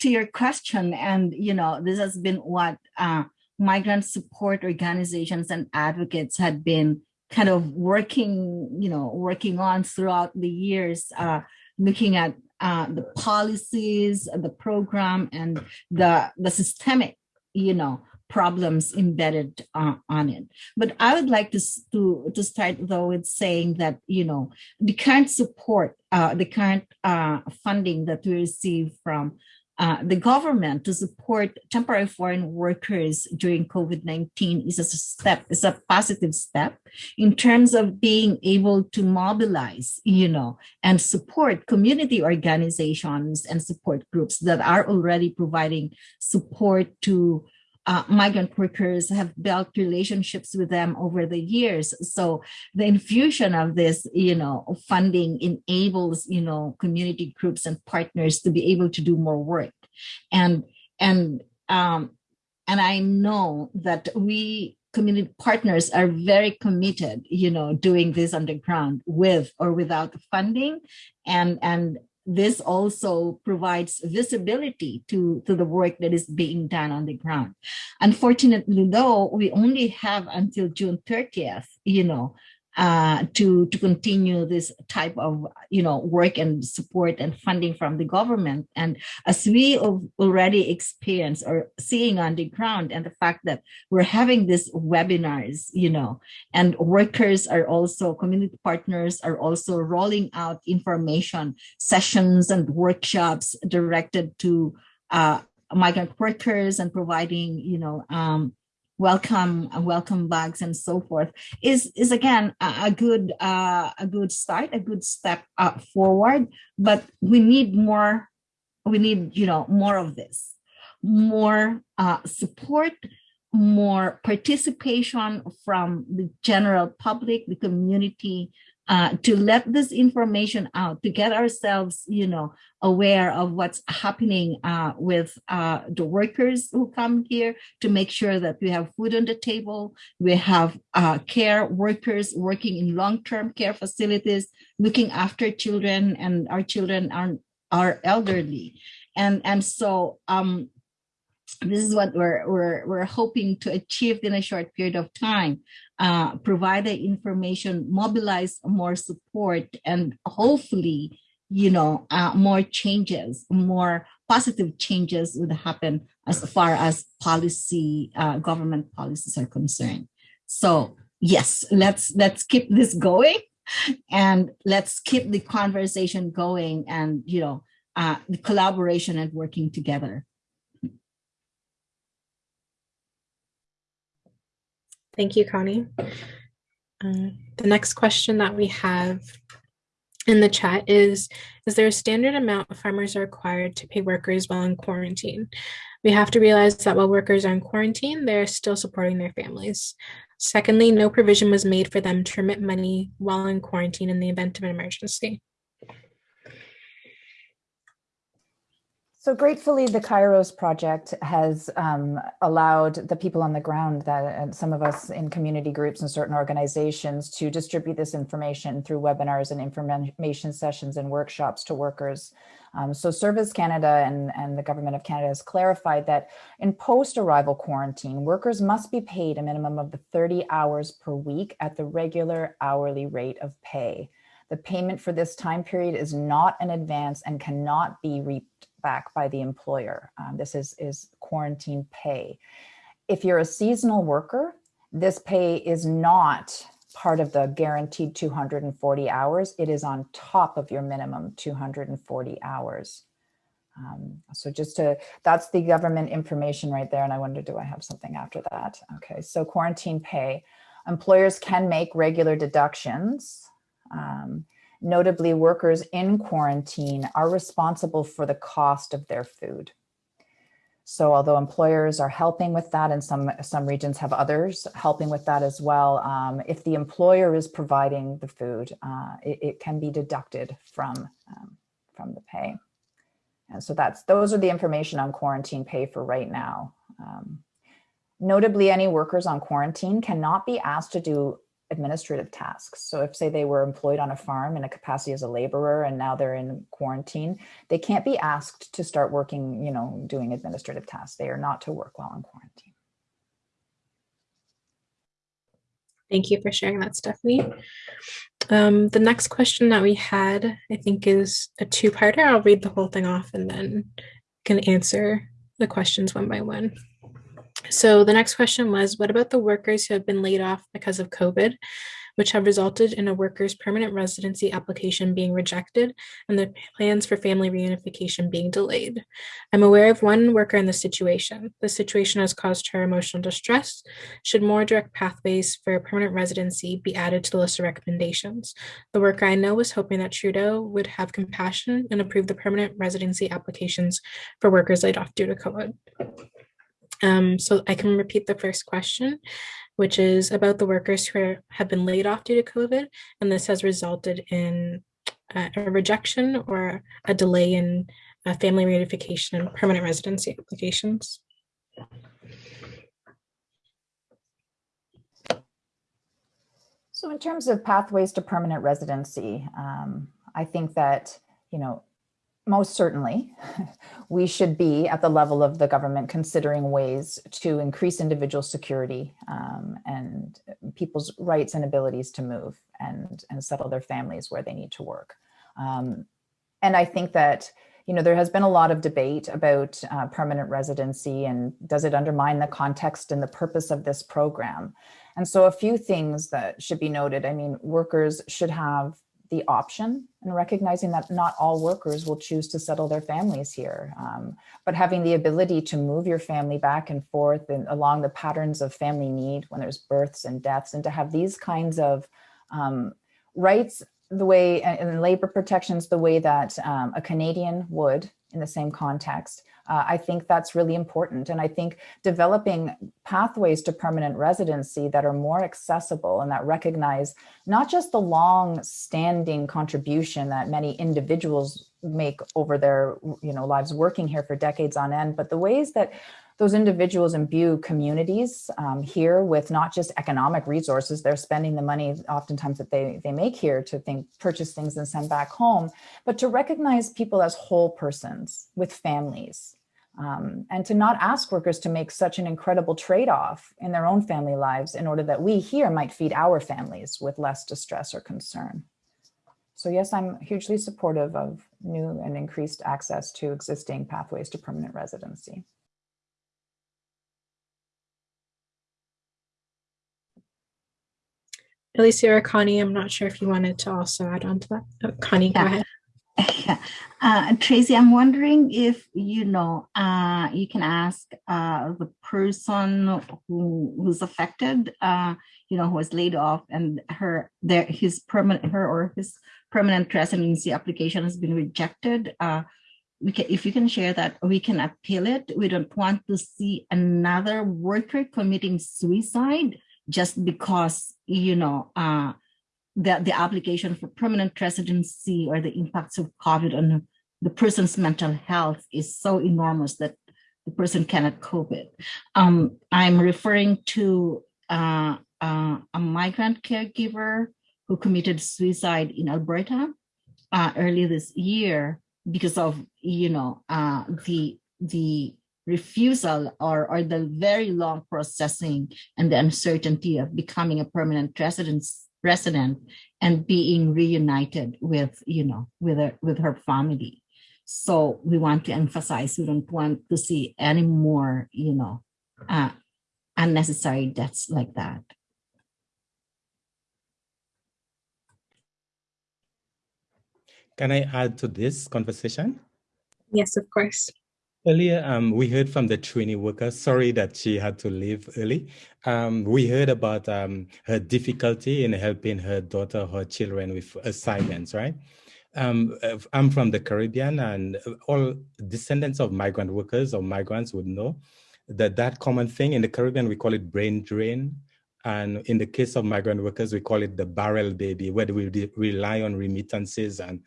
to your question. And you know, this has been what uh, migrant support organizations and advocates had been kind of working, you know, working on throughout the years, uh, looking at uh, the policies, the program, and the the systemic, you know, problems embedded uh, on it. But I would like to, to, to start though with saying that, you know, the current support, uh, the current uh, funding that we receive from uh, the government to support temporary foreign workers during COVID-19 is a step, is a positive step in terms of being able to mobilize, you know, and support community organizations and support groups that are already providing support to uh, migrant workers have built relationships with them over the years. So the infusion of this, you know, funding enables, you know, community groups and partners to be able to do more work. And, and, um, and I know that we community partners are very committed, you know, doing this on the ground with or without funding and, and this also provides visibility to, to the work that is being done on the ground. Unfortunately, though, we only have until June 30th, you know, uh, to, to continue this type of, you know, work and support and funding from the government. And as we have already experienced or seeing on the ground and the fact that we're having these webinars, you know, and workers are also, community partners are also rolling out information sessions and workshops directed to uh, migrant workers and providing, you know, um, welcome welcome bags and so forth is is again a, a good uh, a good start a good step uh, forward but we need more we need you know more of this. More uh, support more participation from the general public the community uh, to let this information out, to get ourselves, you know, aware of what's happening uh, with uh, the workers who come here, to make sure that we have food on the table, we have uh, care workers working in long-term care facilities, looking after children, and our children are, are elderly. And, and so um, this is what we're, we're, we're hoping to achieve in a short period of time uh, provide the information, mobilize more support, and hopefully, you know, uh, more changes, more positive changes would happen as far as policy, uh, government policies are concerned. So yes, let's let's keep this going, and let's keep the conversation going, and you know, uh, the collaboration and working together. Thank you, Connie. Uh, the next question that we have in the chat is, is there a standard amount farmers are required to pay workers while in quarantine? We have to realize that while workers are in quarantine, they're still supporting their families. Secondly, no provision was made for them to remit money while in quarantine in the event of an emergency. So gratefully, the Kairos project has um, allowed the people on the ground that and some of us in community groups and certain organizations to distribute this information through webinars and information sessions and workshops to workers. Um, so Service Canada and, and the Government of Canada has clarified that in post-arrival quarantine, workers must be paid a minimum of the 30 hours per week at the regular hourly rate of pay. The payment for this time period is not an advance and cannot be reaped back by the employer. Um, this is, is quarantine pay. If you're a seasonal worker, this pay is not part of the guaranteed 240 hours. It is on top of your minimum 240 hours. Um, so just to, that's the government information right there. And I wonder, do I have something after that? Okay, so quarantine pay. Employers can make regular deductions. Um, Notably, workers in quarantine are responsible for the cost of their food. So although employers are helping with that and some, some regions have others helping with that as well, um, if the employer is providing the food, uh, it, it, can be deducted from, um, from the pay. And so that's those are the information on quarantine pay for right now. Um, notably, any workers on quarantine cannot be asked to do administrative tasks. So if say they were employed on a farm in a capacity as a laborer and now they're in quarantine, they can't be asked to start working, you know, doing administrative tasks. They are not to work while in quarantine. Thank you for sharing that, Stephanie. Um, the next question that we had, I think, is a two-parter. I'll read the whole thing off and then can answer the questions one by one. So the next question was, what about the workers who have been laid off because of COVID, which have resulted in a worker's permanent residency application being rejected and the plans for family reunification being delayed? I'm aware of one worker in this situation. The situation has caused her emotional distress. Should more direct pathways for permanent residency be added to the list of recommendations? The worker I know was hoping that Trudeau would have compassion and approve the permanent residency applications for workers laid off due to COVID. Um, so I can repeat the first question, which is about the workers who are, have been laid off due to COVID, and this has resulted in uh, a rejection or a delay in uh, family reunification and permanent residency applications. So in terms of pathways to permanent residency, um, I think that, you know, most certainly, we should be at the level of the government considering ways to increase individual security um, and people's rights and abilities to move and, and settle their families where they need to work. Um, and I think that, you know, there has been a lot of debate about uh, permanent residency and does it undermine the context and the purpose of this program? And so a few things that should be noted. I mean, workers should have the option and recognizing that not all workers will choose to settle their families here, um, but having the ability to move your family back and forth and along the patterns of family need when there's births and deaths and to have these kinds of um, rights the way and labor protections the way that um, a Canadian would in the same context uh, I think that's really important. And I think developing pathways to permanent residency that are more accessible and that recognize not just the long standing contribution that many individuals make over their you know lives working here for decades on end, but the ways that those individuals imbue communities um, here with not just economic resources, they're spending the money oftentimes that they, they make here to think, purchase things and send back home, but to recognize people as whole persons with families um, and to not ask workers to make such an incredible trade-off in their own family lives in order that we here might feed our families with less distress or concern. So yes, I'm hugely supportive of new and increased access to existing pathways to permanent residency. Alicia or Connie, I'm not sure if you wanted to also add on to that. Oh, Connie, yeah. go ahead. Uh, Tracy, I'm wondering if you know uh, you can ask uh, the person who who's affected, uh, you know, who was laid off, and her their his permanent her or his permanent residency application has been rejected. Uh, we can, if you can share that, we can appeal it. We don't want to see another worker committing suicide just because you know uh, the, the application for permanent residency or the impacts of COVID on the person's mental health is so enormous that the person cannot cope it. Um, I'm referring to uh, uh, a migrant caregiver who committed suicide in Alberta uh, early this year because of, you know, uh, the the refusal or, or the very long processing and the uncertainty of becoming a permanent residence resident and being reunited with, you know, with her, with her family. So we want to emphasize, we don't want to see any more, you know, uh, unnecessary deaths like that. Can I add to this conversation? Yes, of course. Earlier, um, we heard from the trainee worker. Sorry that she had to leave early. Um, we heard about um, her difficulty in helping her daughter, her children with assignments, right? Um, I'm from the Caribbean, and all descendants of migrant workers or migrants would know that that common thing in the Caribbean we call it brain drain, and in the case of migrant workers we call it the barrel baby, where we rely on remittances and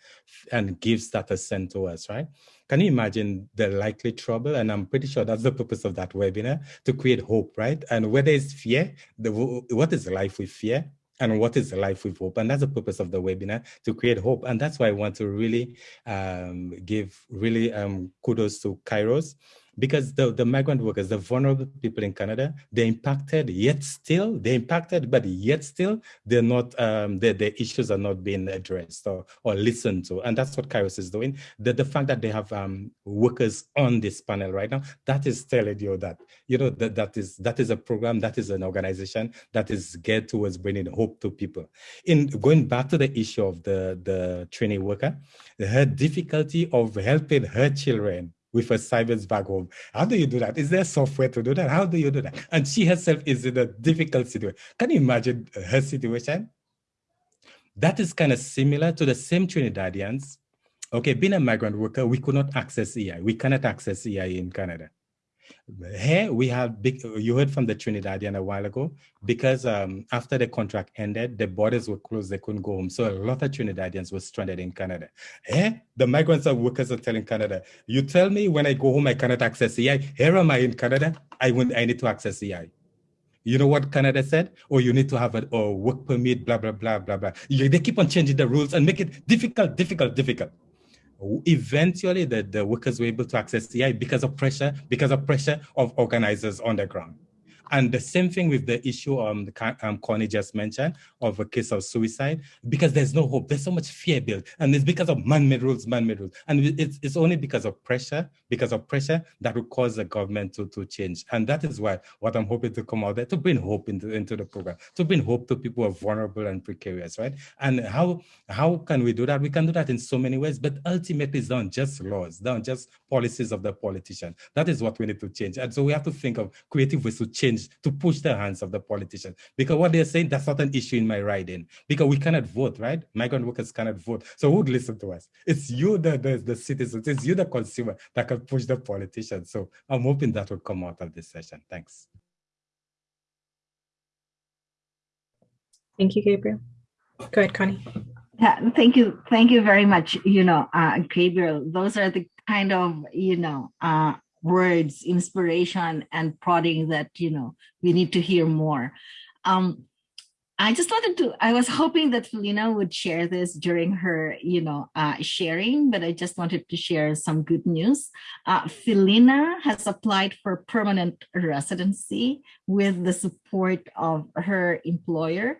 and gifts that are sent to us, right? Can you imagine the likely trouble? And I'm pretty sure that's the purpose of that webinar, to create hope, right? And where there is fear, the, what is life with fear? and what is life with hope and that's the purpose of the webinar to create hope and that's why i want to really um, give really um, kudos to kairos because the, the migrant workers, the vulnerable people in Canada, they're impacted, yet still, they're impacted, but yet still, they're not, um, their, their issues are not being addressed or, or listened to. And that's what Kairos is doing. The, the fact that they have um, workers on this panel right now, that is telling you that, you know, that, that is that is a program, that is an organization that is geared towards bringing hope to people. In going back to the issue of the, the trainee worker, her difficulty of helping her children with a assignments back home. How do you do that? Is there software to do that? How do you do that? And she herself is in a difficult situation. Can you imagine her situation? That is kind of similar to the same Trinidadians. Okay, being a migrant worker, we could not access EI. We cannot access EI in Canada. Here we have big, you heard from the Trinidadian a while ago, because um, after the contract ended, the borders were closed, they couldn't go home. So a lot of Trinidadians were stranded in Canada. Here, the migrants and workers are telling Canada, you tell me when I go home, I cannot access EI. Here am I in Canada, I, want, I need to access EI. You know what Canada said? Oh, you need to have a or work permit, blah, blah, blah, blah, blah. They keep on changing the rules and make it difficult, difficult, difficult eventually the, the workers were able to access EI because of pressure, because of pressure of organizers on the ground. And the same thing with the issue um, um, Connie just mentioned of a case of suicide, because there's no hope. There's so much fear built. And it's because of man-made rules, man-made rules. And it's, it's only because of pressure, because of pressure that will cause the government to, to change. And that is why what I'm hoping to come out there, to bring hope into, into the program, to bring hope to people who are vulnerable and precarious, right? And how, how can we do that? We can do that in so many ways, but ultimately it's not just laws, not just policies of the politician. That is what we need to change. And so we have to think of creative ways to change to push the hands of the politicians. Because what they're saying, that's not an issue in my riding. Because we cannot vote, right? Migrant workers cannot vote. So who would listen to us? It's you, the, the, the citizens, it's you, the consumer, that can push the politicians. So I'm hoping that will come out of this session. Thanks. Thank you, Gabriel. Go ahead, Connie. Yeah, thank you. Thank you very much. You know, uh, Gabriel, those are the kind of, you know, uh, words, inspiration, and prodding that, you know, we need to hear more. Um, I just wanted to, I was hoping that Felina would share this during her, you know, uh, sharing, but I just wanted to share some good news. Uh, Felina has applied for permanent residency with the support of her employer.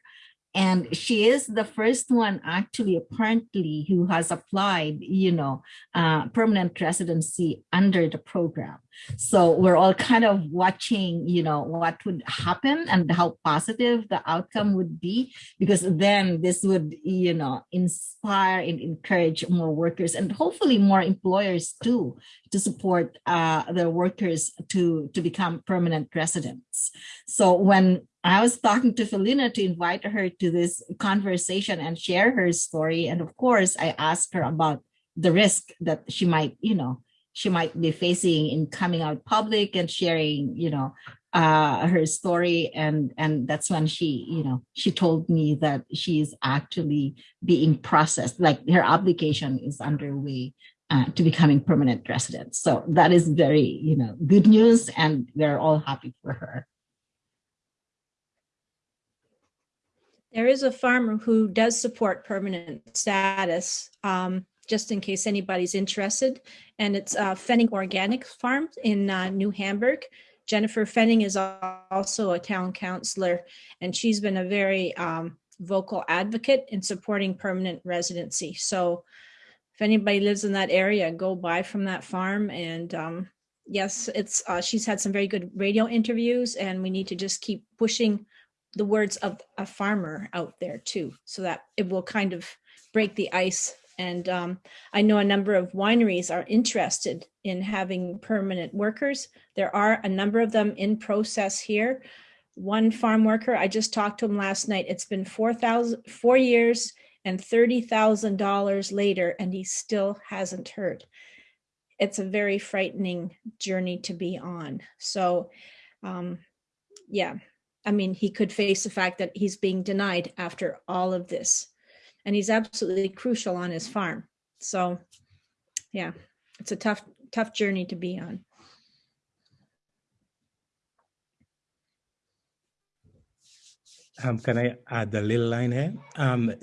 And she is the first one actually apparently who has applied, you know, uh, permanent residency under the program. So we're all kind of watching, you know, what would happen and how positive the outcome would be, because then this would, you know, inspire and encourage more workers and hopefully more employers too to support uh, their workers to, to become permanent residents. So when I was talking to Felina to invite her to this conversation and share her story. And of course, I asked her about the risk that she might, you know, she might be facing in coming out public and sharing, you know, uh, her story. And, and that's when she, you know, she told me that she's actually being processed, like her application is underway uh, to becoming permanent resident. So that is very, you know, good news and we're all happy for her. There is a farmer who does support permanent status, um, just in case anybody's interested. And it's uh, Fenning Organic Farm in uh, New Hamburg. Jennifer Fenning is also a town councilor, and she's been a very um, vocal advocate in supporting permanent residency. So if anybody lives in that area, go buy from that farm. And um, yes, it's uh, she's had some very good radio interviews, and we need to just keep pushing the words of a farmer out there too, so that it will kind of break the ice. And um, I know a number of wineries are interested in having permanent workers. There are a number of them in process here. One farm worker, I just talked to him last night. It's been 4,000, four years and $30,000 later, and he still hasn't heard. It's a very frightening journey to be on. So um, yeah, I mean, he could face the fact that he's being denied after all of this. And he's absolutely crucial on his farm. So yeah, it's a tough, tough journey to be on. Um, can I add a little line here? Um,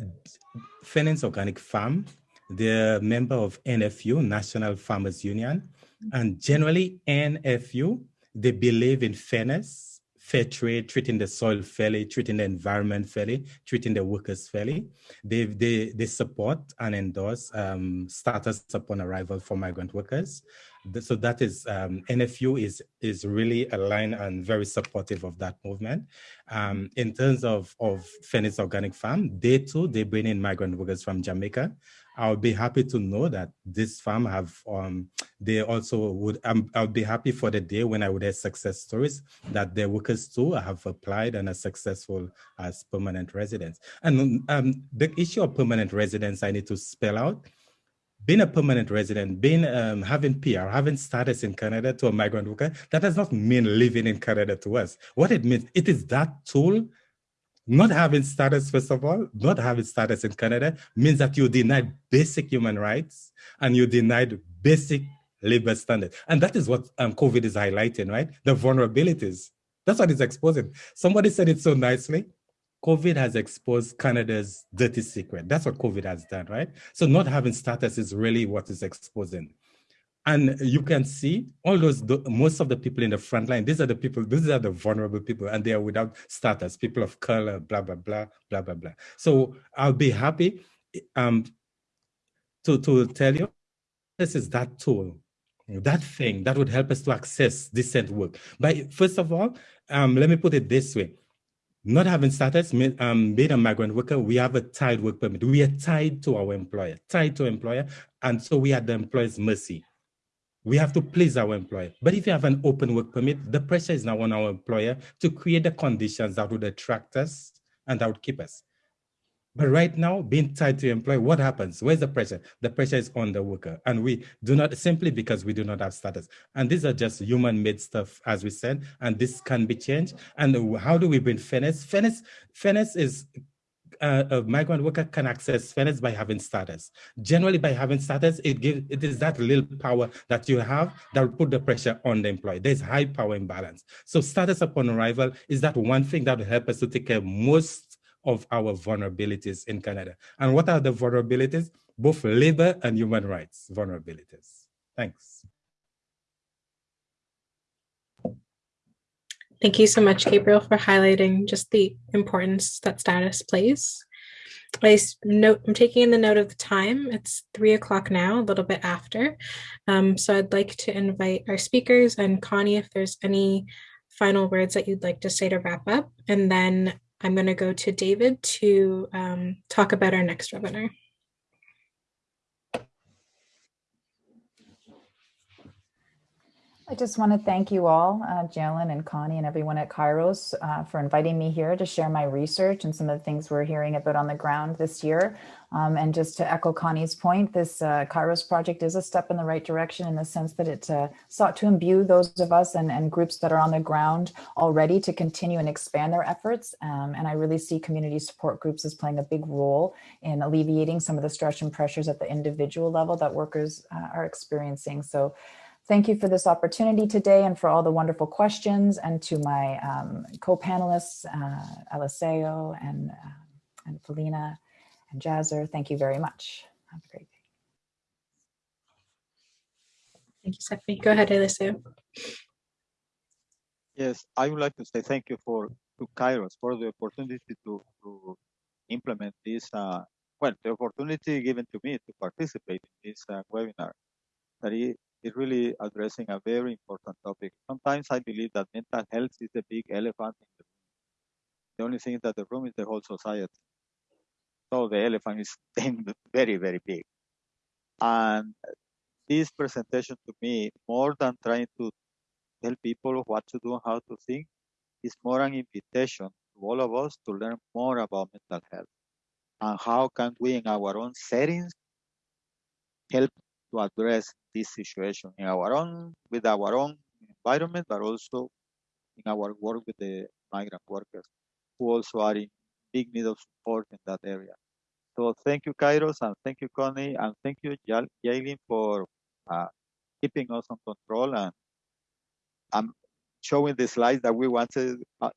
Fenning's Organic Farm, They're a member of NFU, National Farmers Union. And generally, NFU, they believe in fairness, fair trade, treating the soil fairly, treating the environment fairly, treating the workers fairly. They, they, they support and endorse um, status upon arrival for migrant workers. So that is, um, NFU is, is really aligned and very supportive of that movement. Um, in terms of, of Fenning's Organic Farm, they too, they bring in migrant workers from Jamaica. I'll be happy to know that this farm have, um, they also would, um, I'll be happy for the day when I would have success stories that their workers too have applied and are successful as permanent residents. And um, the issue of permanent residents, I need to spell out, being a permanent resident, being um, having PR, having status in Canada to a migrant worker, that does not mean living in Canada to us. What it means, it is that tool not having status, first of all, not having status in Canada means that you denied basic human rights and you denied basic labor standards. And that is what um, COVID is highlighting, right? The vulnerabilities. That's what it's exposing. Somebody said it so nicely. COVID has exposed Canada's dirty secret. That's what COVID has done, right? So not having status is really what is exposing. And you can see all those, most of the people in the front line, these are the people, these are the vulnerable people, and they are without status, people of color, blah, blah, blah, blah, blah, blah. So I'll be happy um, to, to tell you, this is that tool, that thing that would help us to access decent work. But first of all, um, let me put it this way. Not having status, um, being a migrant worker, we have a tied work permit. We are tied to our employer, tied to employer, and so we are the employer's mercy. We have to please our employer. But if you have an open work permit, the pressure is now on our employer to create the conditions that would attract us and that would keep us. But right now, being tied to employer, what happens? Where's the pressure? The pressure is on the worker. And we do not, simply because we do not have status. And these are just human-made stuff, as we said, and this can be changed. And how do we bring fairness? Fairness, fairness is uh, a migrant worker can access fairness by having status. Generally, by having status, it gives it is that little power that you have that will put the pressure on the employee. There's high power imbalance. So status upon arrival is that one thing that will help us to take care most of our vulnerabilities in Canada. And what are the vulnerabilities? Both labor and human rights vulnerabilities. Thanks. Thank you so much, Gabriel, for highlighting just the importance that status plays. I note, I'm taking in the note of the time. It's three o'clock now, a little bit after. Um, so I'd like to invite our speakers and Connie, if there's any final words that you'd like to say to wrap up. And then I'm going to go to David to um, talk about our next webinar. I just want to thank you all, uh, Jalen and Connie and everyone at Kairos uh, for inviting me here to share my research and some of the things we're hearing about on the ground this year. Um, and just to echo Connie's point, this uh, Kairos project is a step in the right direction in the sense that it uh, sought to imbue those of us and, and, groups that are on the ground already to continue and expand their efforts. Um, and I really see community support groups as playing a big role in alleviating some of the stress and pressures at the individual level that workers uh, are experiencing. So Thank you for this opportunity today and for all the wonderful questions and to my um, co-panelists, uh, Eliseo and, uh, and Felina and Jasser. Thank you very much. Have a great day. Thank you, Stephanie. Go ahead, Eliseo. Yes, I would like to say thank you for to Kairos for the opportunity to, to implement this, uh, well, the opportunity given to me to participate in this uh, webinar. That it, is really addressing a very important topic. Sometimes I believe that mental health is the big elephant in the room. The only thing that the room is the whole society. So the elephant is very, very big. And this presentation to me, more than trying to tell people what to do and how to think, is more an invitation to all of us to learn more about mental health and how can we in our own settings help to address this situation in our own with our own environment, but also in our work with the migrant workers who also are in big need of support in that area. So thank you, Kairos, and thank you, Connie, and thank you, Jaylin, for uh, keeping us on control and I'm showing the slides that we wanted uh,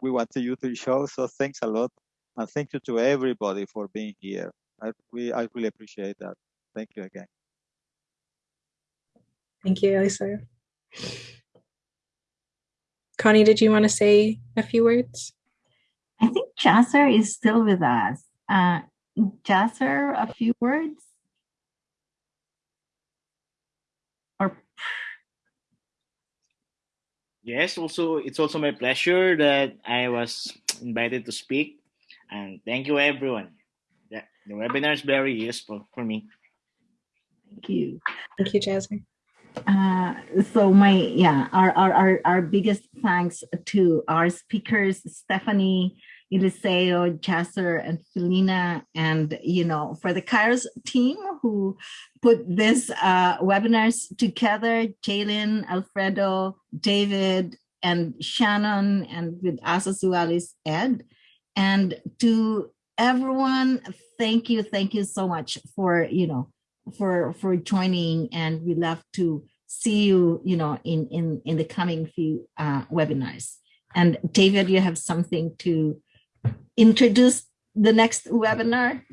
we wanted you to show. So thanks a lot, and thank you to everybody for being here. I, we, I really appreciate that. thank you again. Thank you, Elisa. Connie, did you want to say a few words? I think Jasser is still with us. Uh, Jasser, a few words? Or Yes, also it's also my pleasure that I was invited to speak, and thank you everyone. Yeah, the webinar is very useful for me. thank you. Thank you, Jasmine. Uh, so my yeah, our, our our our biggest thanks to our speakers, Stephanie, Eliseo, Jasser, and Felina, and you know for the Kairos team who put this uh, webinars together, Jalen, Alfredo, David, and Shannon, and with us as well as Ed. And to everyone, thank you, thank you so much for you know for for joining and we love to see you you know in in in the coming few uh, webinars and david you have something to introduce the next webinar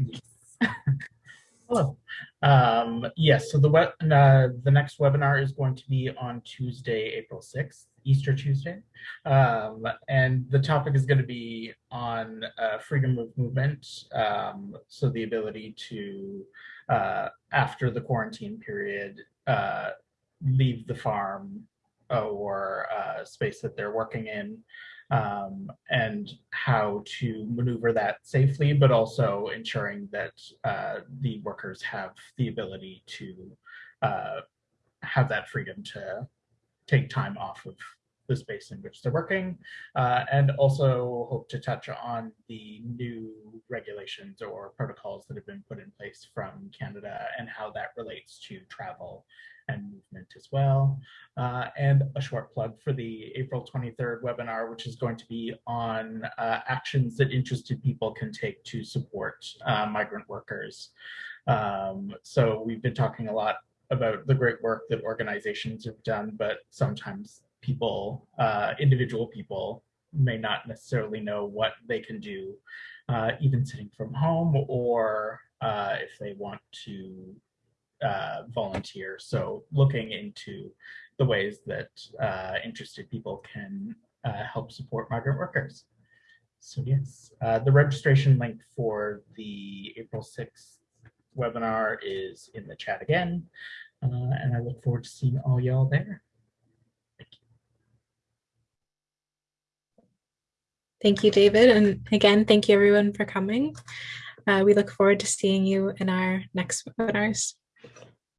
Hello. Um, yes, so the web, uh, the next webinar is going to be on Tuesday, April 6th, Easter Tuesday. Um, and the topic is going to be on uh, freedom of movement. Um, so the ability to, uh, after the quarantine period, uh, leave the farm or uh, space that they're working in um, and how to maneuver that safely, but also ensuring that uh, the workers have the ability to uh, have that freedom to take time off of the space in which they're working, uh, and also hope to touch on the new regulations or protocols that have been put in place from Canada and how that relates to travel and movement as well. Uh, and a short plug for the April 23rd webinar, which is going to be on uh, actions that interested people can take to support uh, migrant workers. Um, so we've been talking a lot about the great work that organizations have done, but sometimes people, uh, individual people, may not necessarily know what they can do, uh, even sitting from home or uh, if they want to uh, volunteer. So looking into the ways that uh, interested people can uh, help support migrant workers. So yes, uh, the registration link for the April 6th webinar is in the chat again. And I look forward to seeing all y'all there. Thank you, David. And again, thank you everyone for coming. Uh, we look forward to seeing you in our next webinars.